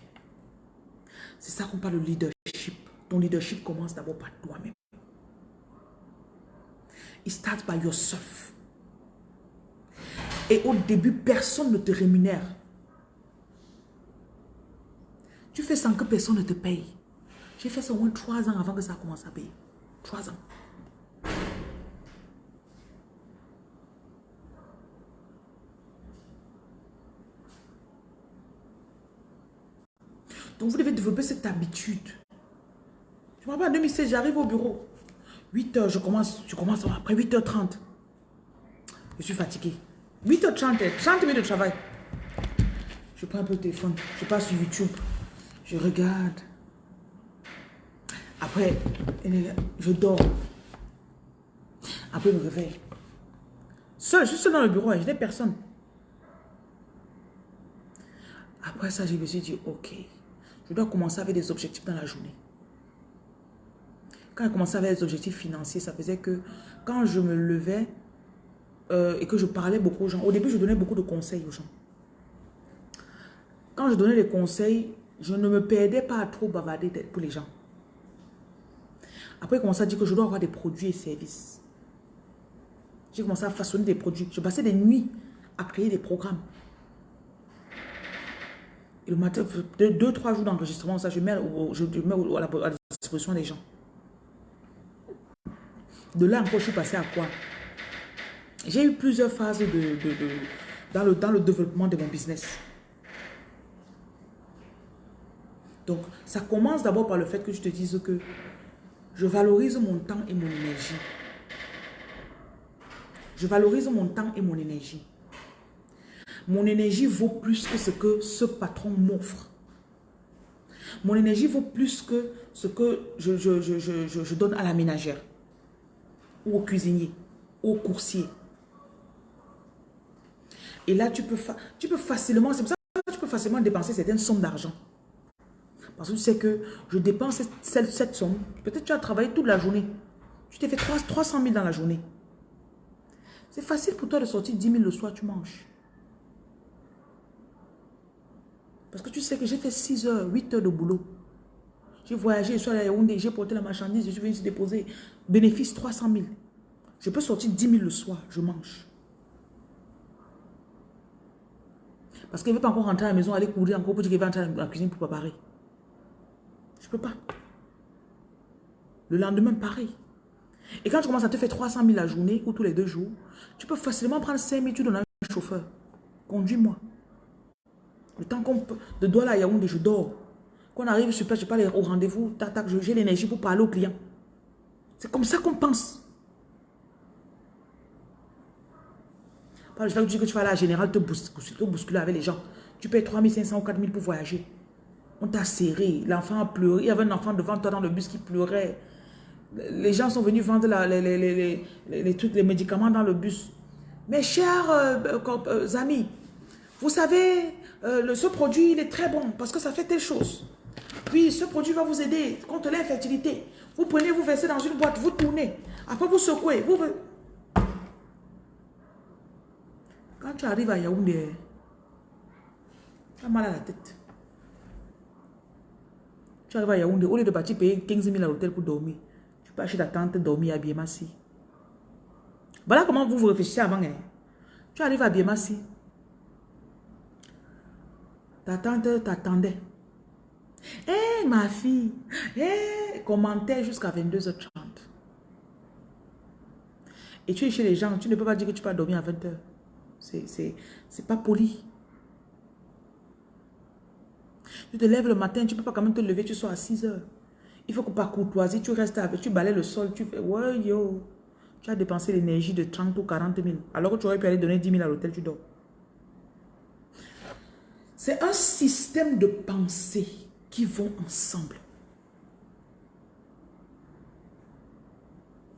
C'est ça qu'on parle de leadership. Ton leadership commence d'abord par toi-même. It starts by yourself. Et au début, personne ne te rémunère. Tu fais sans que personne ne te paye. J'ai fait ça au moins trois ans avant que ça commence à payer. Trois ans. Donc vous devez développer cette habitude. Je me rappelle en 2016, j'arrive au bureau. 8 h je commence, je commence après 8h30. Je suis fatigué. 8h30, 30 minutes de travail. Je prends un peu le téléphone. Je passe sur YouTube. Je regarde. Après, je dors. Après, je me réveille. Seul, juste dans le bureau, je n'ai personne. Après ça, je me suis dit, ok, je dois commencer avec des objectifs dans la journée. Quand je commençais avec des objectifs financiers, ça faisait que quand je me levais euh, et que je parlais beaucoup aux gens, au début, je donnais beaucoup de conseils aux gens. Quand je donnais des conseils, je ne me perdais pas à trop bavarder pour les gens. Après, il commençait à dire que je dois avoir des produits et services. J'ai commencé à façonner des produits. Je passais des nuits à créer des programmes. Et le matin, deux, trois jours d'enregistrement, ça, je je mets à la disposition des gens. De là encore, je suis passé à quoi? J'ai eu plusieurs phases de, dans, le, dans le développement de mon business. Donc, ça commence d'abord par le fait que je te dise que je valorise mon temps et mon énergie. Je valorise mon temps et mon énergie. Mon énergie vaut plus que ce que ce patron m'offre. Mon énergie vaut plus que ce que je, je donne à la ménagère, ou au cuisinier, ou au coursier. Et là, tu peux, tu peux facilement, c'est pour ça que tu peux facilement dépenser certaines sommes d'argent. Parce que tu sais que je dépense cette, cette somme. Peut-être tu as travaillé toute la journée. Tu t'es fait 300 000 dans la journée. C'est facile pour toi de sortir 10 000 le soir, tu manges. Parce que tu sais que j'ai fait 6 heures, 8 heures de boulot. J'ai voyagé, je suis allé à j'ai porté la marchandise, je suis venu se déposer. Bénéfice 300 000. Je peux sortir 10 000 le soir, je mange. Parce qu'il ne veut pas encore rentrer à la maison, aller courir encore pour dire qu'il va rentrer dans la cuisine pour préparer. Je ne peux pas. Le lendemain, pareil. Et quand tu commences à te faire 300 000 la journée ou tous les deux jours, tu peux facilement prendre 5 000, tu donnes à un chauffeur. Conduis-moi. Le temps qu'on de Douala à Yaoundé, je dors. Qu'on arrive sur place, je parle au rendez-vous, j'ai l'énergie pour parler au client. C'est comme ça qu'on pense. Pas le fait que tu dis que tu vas à la générale te bousculer avec les gens. Tu payes 3500 ou 4000 pour voyager. On t'a serré. L'enfant a pleuré. Il y avait un enfant devant toi dans le bus qui pleurait. Les gens sont venus vendre les, trucs, les médicaments dans le bus. Mes chers euh, euh, amis, vous savez, euh, ce produit, il est très bon parce que ça fait telle chose. Puis, ce produit va vous aider contre l'infertilité. Vous prenez, vous versez dans une boîte, vous tournez. Après, vous secouez. Vous... Quand tu arrives à Yaoundé, tu as mal à la tête. Tu arrives à Yaoundé, au lieu de partir payer 15 000 à l'hôtel pour dormir, tu peux acheter ta tante, dormir à Biemassi. Voilà comment vous vous réfléchissez avant. Hein. Tu arrives à Biemassi. Ta tante t'attendait. Hé, ma fille, hé, commentaire jusqu'à 22h30. Et tu es chez les gens, tu ne peux pas dire que tu peux dormir à 20h. C'est pas poli. Tu te lèves le matin, tu ne peux pas quand même te lever, tu sois à 6 heures. Il faut que par courtoisie, tu restes avec, tu balais le sol, tu fais, ouais, yo. Tu as dépensé l'énergie de 30 ou 40 000. Alors que tu aurais pu aller donner 10 000 à l'hôtel, tu dors. C'est un système de pensée qui vont ensemble.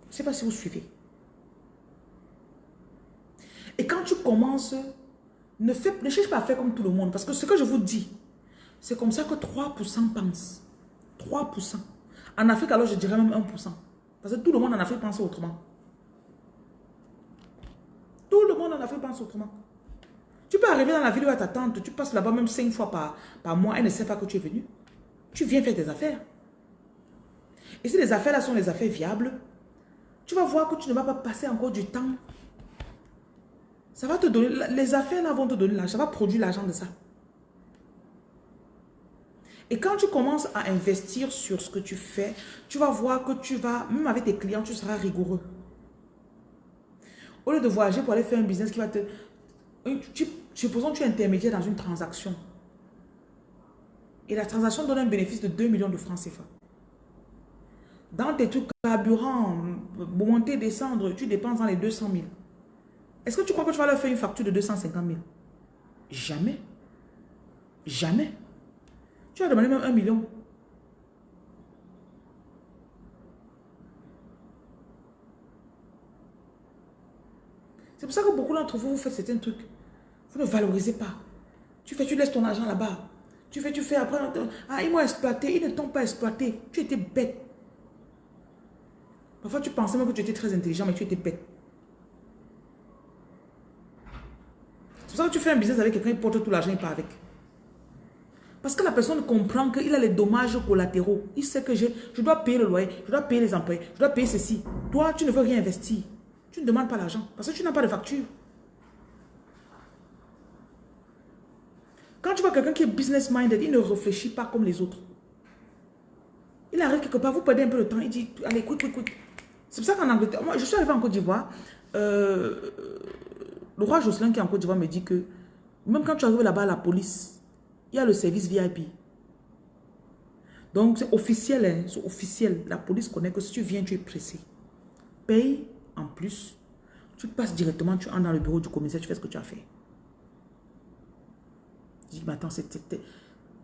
Je ne sais pas si vous suivez. Et quand tu commences, ne, fais, ne cherche pas à faire comme tout le monde. Parce que ce que je vous dis, c'est comme ça que 3% pensent. 3%. En Afrique, alors je dirais même 1%. Parce que tout le monde en Afrique pense autrement. Tout le monde en Afrique pense autrement. Tu peux arriver dans la ville où ta tante, tu passes là-bas même 5 fois par, par mois, elle ne sait pas que tu es venu. Tu viens faire tes affaires. Et si les affaires là sont les affaires viables, tu vas voir que tu ne vas pas passer encore du temps. Ça va te donner, les affaires là vont te donner l'argent, ça va produire l'argent de ça. Et quand tu commences à investir sur ce que tu fais, tu vas voir que tu vas, même avec tes clients, tu seras rigoureux. Au lieu de voyager pour aller faire un business qui va te... supposons que tu es intermédiaire dans une transaction. Et la transaction donne un bénéfice de 2 millions de francs CFA. Dans tes trucs carburant, monter, descendre, tu dépenses dans les 200 000. Est-ce que tu crois que tu vas leur faire une facture de 250 000 Jamais. Jamais. Tu as demandé même un million. C'est pour ça que beaucoup d'entre vous, vous faites certains trucs. Vous ne valorisez pas. Tu fais, tu laisses ton argent là-bas. Tu fais, tu fais, après, ah, ils m'ont exploité, ils ne t'ont pas exploité. Tu étais bête. Parfois, tu pensais même que tu étais très intelligent, mais tu étais bête. C'est pour ça que tu fais un business avec quelqu'un, il porte tout l'argent, il part avec. Parce que la personne comprend qu'il a les dommages collatéraux. Il sait que je, je dois payer le loyer, je dois payer les employés, je dois payer ceci. Toi, tu ne veux rien investir. Tu ne demandes pas l'argent parce que tu n'as pas de facture. Quand tu vois quelqu'un qui est business minded, il ne réfléchit pas comme les autres. Il arrive quelque part, vous perdez un peu de temps, il dit, allez, quick, quick. C'est pour ça qu'en Angleterre, moi je suis arrivé en Côte d'Ivoire, euh, le roi Jocelyn qui est en Côte d'Ivoire me dit que même quand tu arrives là-bas à la police, il y a le service VIP. Donc c'est officiel, hein, c'est officiel. La police connaît que si tu viens, tu es pressé. Paye en plus, tu passes directement, tu entres dans le bureau du commissaire, tu fais ce que tu as fait. Dis, mais attends,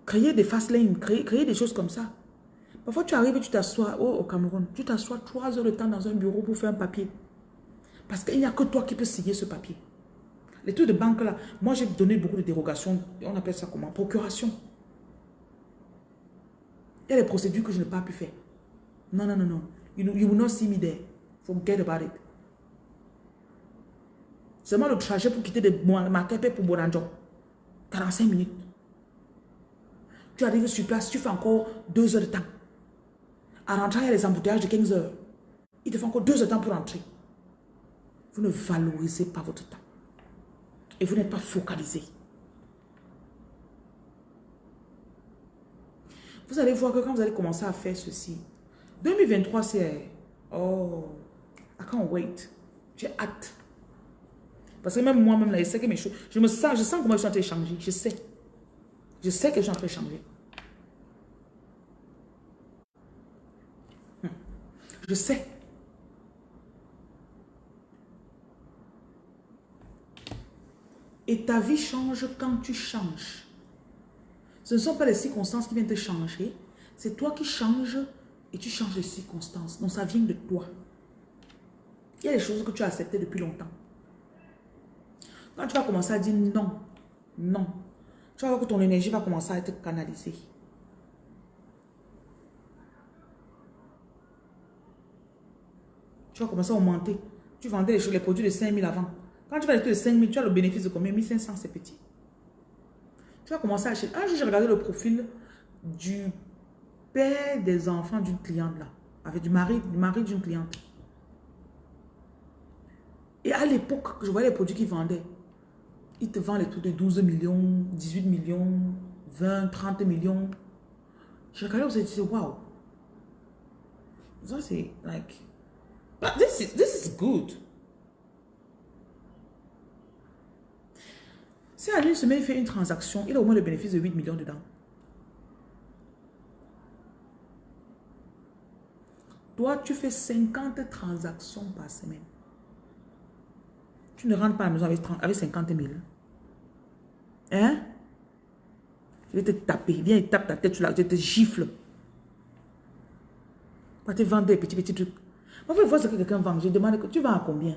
créer des fast lanes, créer, des choses comme ça. Parfois, tu arrives et tu t'assois oh, au Cameroun. Tu t'assois trois heures de temps dans un bureau pour faire un papier. Parce qu'il n'y a que toi qui peux signer ce papier. Les trucs de banque là, moi j'ai donné beaucoup de dérogations. On appelle ça comment Procuration. Il y a des procédures que je n'ai pas pu faire. Non, non, non, non. You, you will not see me there. Forget about it. Seulement le trajet pour quitter de Makepe pour Bonanjo. 45 minutes. Tu arrives sur place, tu fais encore 2 heures de temps. À rentrer, il y a les embouteillages de 15 heures. Il te fait encore 2 heures de temps pour rentrer. Vous ne valorisez pas votre temps. Et vous n'êtes pas focalisé. Vous allez voir que quand vous allez commencer à faire ceci, 2023 c'est... Oh, I can't wait. J'ai hâte. Parce que même moi-même, là, je sais que. Je me sens, je sens comment je suis en train de changer. Je sais. Je sais que je suis en train de changer. Hmm. Je sais. Et ta vie change quand tu changes. Ce ne sont pas les circonstances qui viennent te changer. C'est toi qui changes et tu changes les circonstances. Donc ça vient de toi. Il y a des choses que tu as acceptées depuis longtemps. Quand tu vas commencer à dire non, non, tu vas voir que ton énergie va commencer à être canalisée. Tu vas commencer à augmenter. Tu vendais les, les produits de 5 000 avant. Quand tu vas acheter de 5 000, tu as le bénéfice de combien? 1500, c'est petit. Tu vas commencer à acheter. Un jour, j'ai regardé le profil du père des enfants d'une cliente là. Avec du mari, du mari d'une cliente. Et à l'époque, je voyais les produits qu'ils vendaient. Ils te vendent les trucs de 12 millions, 18 millions, 20, 30 millions. Je regardais, je me disais, wow. Ça, c'est like, but this is, this is good. Si à une semaine, il fait une transaction, il a au moins le bénéfice de 8 millions dedans. Toi, tu fais 50 transactions par semaine. Tu ne rentres pas à la maison avec 50 000. Hein? Je vais te taper. Viens et tape ta tête sur la... Je te gifle. Quand tu vends des petits, petits trucs. Moi, je vois ce que quelqu'un vend. Je demande, tu vends à combien?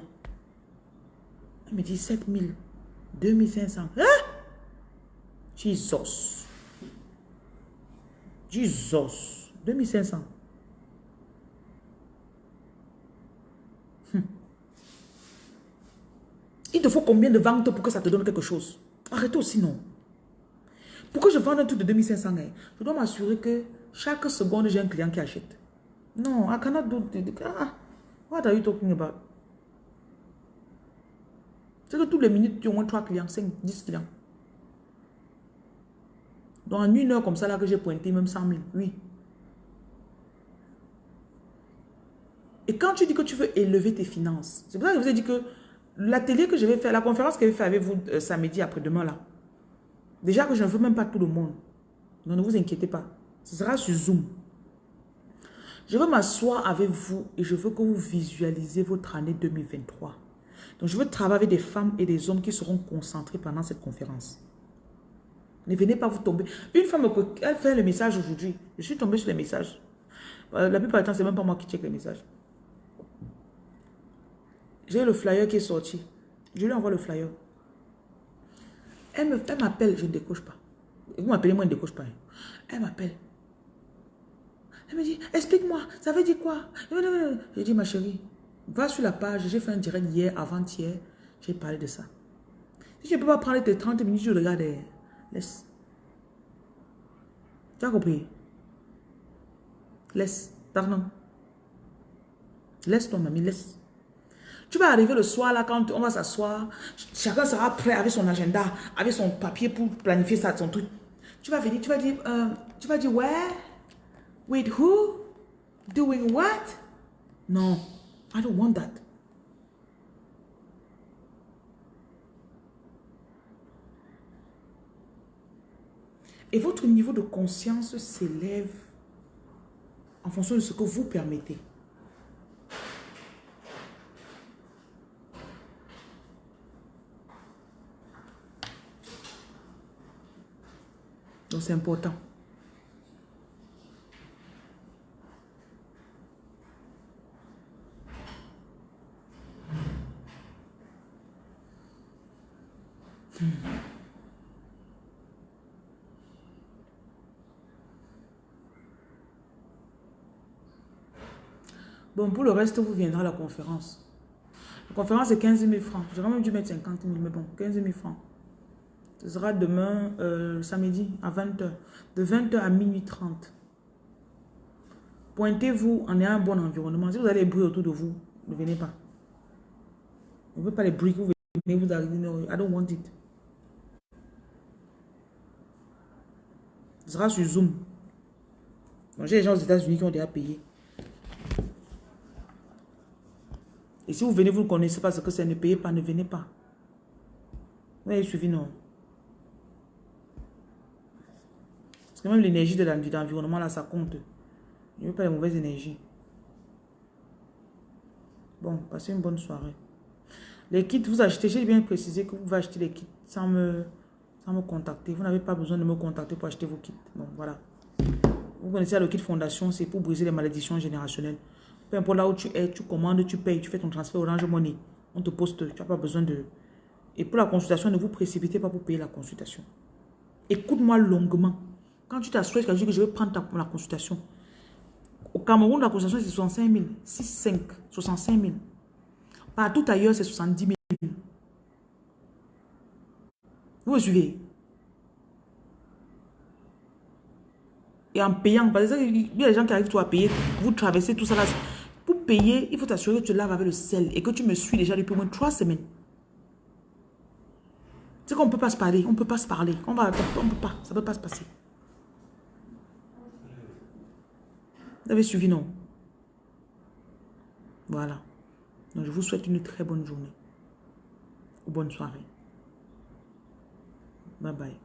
Il me dit 7 000. 2500. Hein? Jesus. Jesus. 2500. Il te faut combien de ventes pour que ça te donne quelque chose? Arrêtez aussi, non. Pourquoi je vends un truc de 2500 hein? Je dois m'assurer que chaque seconde, j'ai un client qui achète. Non, cannot do... Ah, what are you talking about? C'est que toutes les minutes, tu as au moins 3 clients, 5, 10 clients. Donc en une heure comme ça, là que j'ai pointé, même 100 000, oui. Et quand tu dis que tu veux élever tes finances, c'est pour ça que je vous ai dit que l'atelier que je vais faire, la conférence que je vais faire avec vous euh, samedi après-demain là, déjà que je ne veux même pas tout le monde. Donc ne vous inquiétez pas. Ce sera sur Zoom. Je veux m'asseoir avec vous et je veux que vous visualisez votre année 2023. Donc je veux travailler avec des femmes et des hommes qui seront concentrés pendant cette conférence. Ne venez pas vous tomber. Une femme, elle fait le message aujourd'hui. Je suis tombée sur les messages. Euh, la plupart du temps, c'est même pas moi qui check les messages. J'ai le flyer qui est sorti. Je lui envoie le flyer. Elle m'appelle, je ne décoche pas. Vous m'appelez, moi, je ne décoche pas. Elle m'appelle. Elle me dit, explique-moi, ça veut dire quoi? Je dis, ma chérie, va sur la page. J'ai fait un direct hier, avant-hier. J'ai parlé de ça. Si je ne peux pas prendre tes 30 minutes, je regarde. Laisse. Tu as compris? Laisse. Pardon. Laisse ton ami, laisse. Tu vas arriver le soir, là, quand on va s'asseoir, chacun sera prêt avec son agenda, avec son papier pour planifier ça, son truc. Tu vas venir, tu vas dire, euh, tu vas dire, where? With who? Doing what? Non, I don't want that. Et votre niveau de conscience s'élève en fonction de ce que vous permettez. C'est important. Bon, pour le reste, vous viendrez à la conférence. La conférence est 15 000 francs. J'aurais même dû mettre 50 000, mais bon, 15 000 francs. Ce sera demain, euh, samedi, à 20h. De 20h à minuit 30. Pointez-vous en ayant un bon environnement. Si vous avez des bruits autour de vous, ne venez pas. On ne veut pas les bruits que vous venez, vous arrivez. No, I don't want it. Ce sera sur Zoom. J'ai des gens aux États-Unis qui ont déjà payé. Et si vous venez, vous ne connaissez pas ce que c'est, ne payez pas, ne venez pas. Vous avez suivi, non? Même l'énergie de l'environnement, là, ça compte. Je ne veux pas les mauvaises énergies. Bon, passez une bonne soirée. Les kits, vous achetez, j'ai bien précisé que vous pouvez acheter les kits sans me, sans me contacter. Vous n'avez pas besoin de me contacter pour acheter vos kits. Bon, voilà. Vous connaissez le kit fondation, c'est pour briser les malédictions générationnelles. Peu importe là où tu es, tu commandes, tu payes, tu fais ton transfert Orange Money. On te poste, tu n'as pas besoin de... Et pour la consultation, ne vous précipitez pas pour payer la consultation. Écoute-moi longuement. Quand tu t'assois, tu que je vais prendre la consultation. Au Cameroun, la consultation, c'est 65 000. 6, 5, 65 000. Partout ailleurs, c'est 70 000. Vous me suivez? Et en payant, parce il y a des gens qui arrivent toi à payer, vous traversez tout ça là. Pour payer, il faut t'assurer que tu laves avec le sel et que tu me suis déjà depuis au moins trois semaines. C'est qu'on ne peut pas se parler, on ne peut pas se parler. On va, on peut pas, ça ne peut pas se passer. Vous avez suivi, non? Voilà. Je vous souhaite une très bonne journée. Ou bonne soirée. Bye bye.